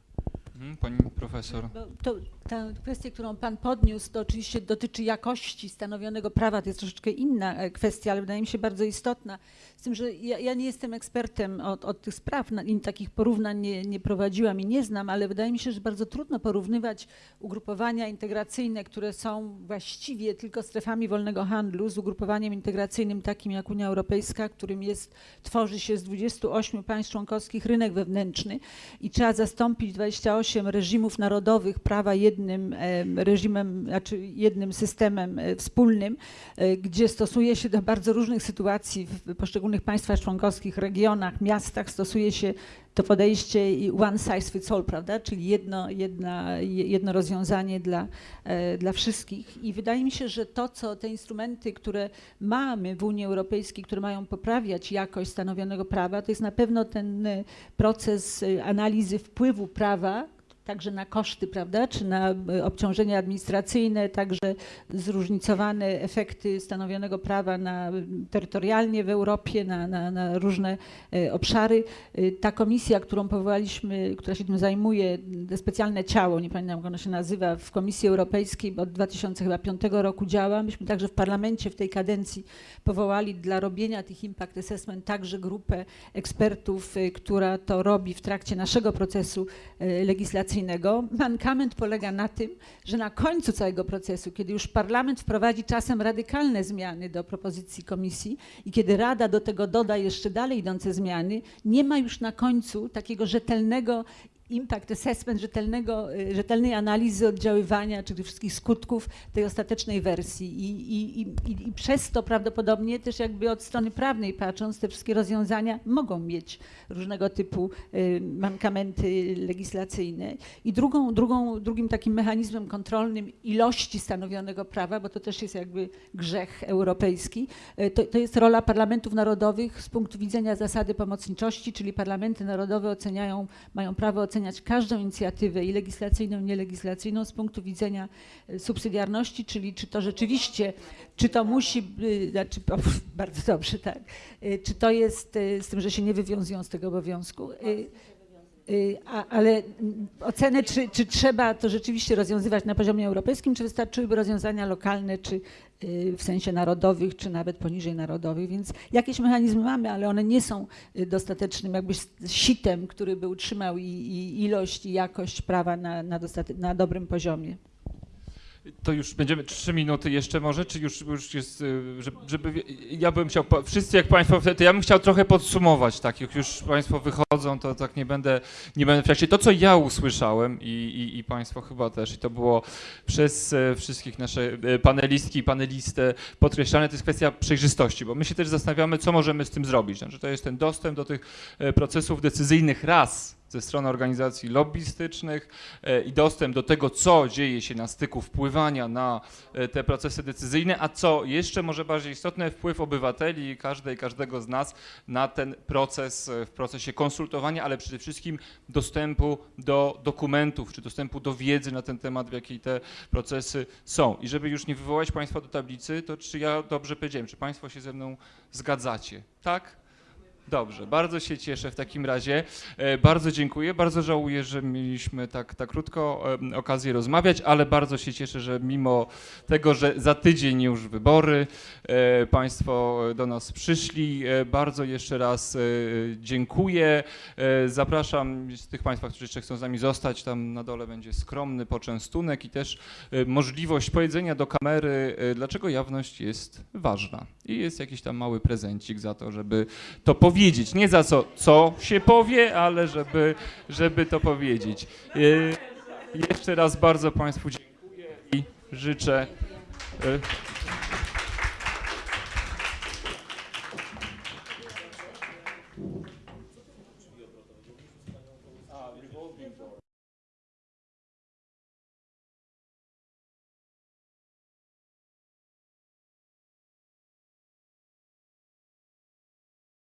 Mhm, Pani profesor.
To, ta kwestia, którą Pan podniósł, to oczywiście dotyczy jakości stanowionego prawa. To jest troszeczkę inna e, kwestia, ale wydaje mi się bardzo istotna. Z tym, że ja, ja nie jestem ekspertem od, od tych spraw, takich porównań nie, nie prowadziłam i nie znam, ale wydaje mi się, że bardzo trudno porównywać ugrupowania integracyjne, które są właściwie tylko strefami wolnego handlu, z ugrupowaniem integracyjnym takim jak Unia Europejska, którym jest, tworzy się z 28 państw członkowskich rynek wewnętrzny i trzeba zastąpić 28 reżimów narodowych prawa jednym em, reżimem, znaczy jednym systemem e, wspólnym, e, gdzie stosuje się do bardzo różnych sytuacji w poszczególnych państwach członkowskich, regionach, miastach, stosuje się to podejście one size fits all, prawda? Czyli jedno, jedna, je- jedno rozwiązanie dla, e, dla wszystkich. I wydaje mi się, że to, co te instrumenty, które mamy w Unii Europejskiej, które mają poprawiać jakość stanowionego prawa, to jest na pewno ten proces analizy wpływu prawa także na koszty, prawda, czy na e, obciążenia administracyjne, także zróżnicowane efekty stanowionego prawa na, terytorialnie w Europie, na, na, na różne e, obszary. E, Ta komisja, którą powołaliśmy, która się tym zajmuje, specjalne ciało, nie pamiętam jak ono się nazywa, w Komisji Europejskiej od 2005 roku działa. Myśmy także w parlamencie w tej kadencji powołali dla robienia tych impact assessment także grupę ekspertów, która to robi w trakcie naszego procesu y, Mankament polega na tym, że na końcu całego procesu, kiedy już parlament wprowadzi czasem radykalne zmiany do propozycji komisji i kiedy Rada do tego doda jeszcze dalej idące zmiany, nie ma już na końcu takiego rzetelnego impact assessment, rzetelnego, y, rzetelnej analizy oddziaływania, czy tych wszystkich skutków tej ostatecznej wersji. I, i, i, i- przez to prawdopodobnie też jakby od strony prawnej patrząc, te wszystkie rozwiązania mogą mieć różnego typu y, mankamenty legislacyjne. I drugą, drugą, drugim takim mechanizmem kontrolnym ilości stanowionego prawa, bo to też jest jakby grzech europejski, y, to, to jest rola parlamentów narodowych z punktu widzenia zasady pomocniczości, czyli parlamenty narodowe oceniają, mają prawo oceniać każdą inicjatywę i legislacyjną, i nielegislacyjną z punktu widzenia y, subsydiarności, czyli czy to rzeczywiście, czy to musi, znaczy, o, bardzo dobrze, tak, Y, czy to jest, y, z tym, że się nie wywiązują z tego obowiązku, a, ale mm, ocenę, czy, czy trzeba to rzeczywiście rozwiązywać na poziomie europejskim, czy wystarczyłyby rozwiązania lokalne, czy w sensie narodowych, czy nawet poniżej narodowych, więc jakieś mechanizmy mamy, ale one nie są y, dostatecznym jakby sitem, który by utrzymał i, i ilość i jakość prawa na, na, na dobrym poziomie.
To już będziemy trzy minuty jeszcze może, czy już, już jest, y, żeby, żeby ja bym chciał, wszyscy jak Państwo, to ja bym chciał trochę podsumować, tak, jak już Państwo wychodzą, to tak nie będę, nie będę w trakcie. To, co ja usłyszałem i, i, i Państwo chyba też, i to było przez e, wszystkich nasze e, panelistki i panelistę podkreślane, to jest kwestia przejrzystości, bo my się też zastanawiamy, co możemy z tym zrobić. Znaczy, to jest ten dostęp do tych e, procesów decyzyjnych raz ze strony organizacji lobbystycznych, e, i dostęp do tego, co dzieje się na styku wpływania na e, te procesy decyzyjne, a co jeszcze może bardziej istotne, wpływ obywateli, każdej, każdego z nas na ten proces, e, w procesie konsultowania, ale przede wszystkim dostępu do dokumentów, czy dostępu do wiedzy na ten temat, w jakiej te procesy są. I żeby już nie wywołać Państwa do tablicy, to czy ja dobrze powiedziałem, czy Państwo się ze mną zgadzacie? Tak? Dobrze, bardzo się cieszę w takim razie. E, Bardzo dziękuję, bardzo żałuję, że mieliśmy tak, tak krótko em, okazję rozmawiać, ale bardzo się cieszę, że mimo tego, że za tydzień już wybory, e, Państwo do nas przyszli. E, Bardzo jeszcze raz e, dziękuję. E, Zapraszam z tych Państwa, którzy jeszcze chcą z nami zostać, tam na dole będzie skromny poczęstunek i też e, możliwość powiedzenia do kamery, e, dlaczego jawność jest ważna. I jest jakiś tam mały prezencik za to, żeby to powiedzieć powiedzieć. Nie za co, co się powie, ale żeby, żeby to powiedzieć. Y, jeszcze raz bardzo Państwu dziękuję i życzę. Y,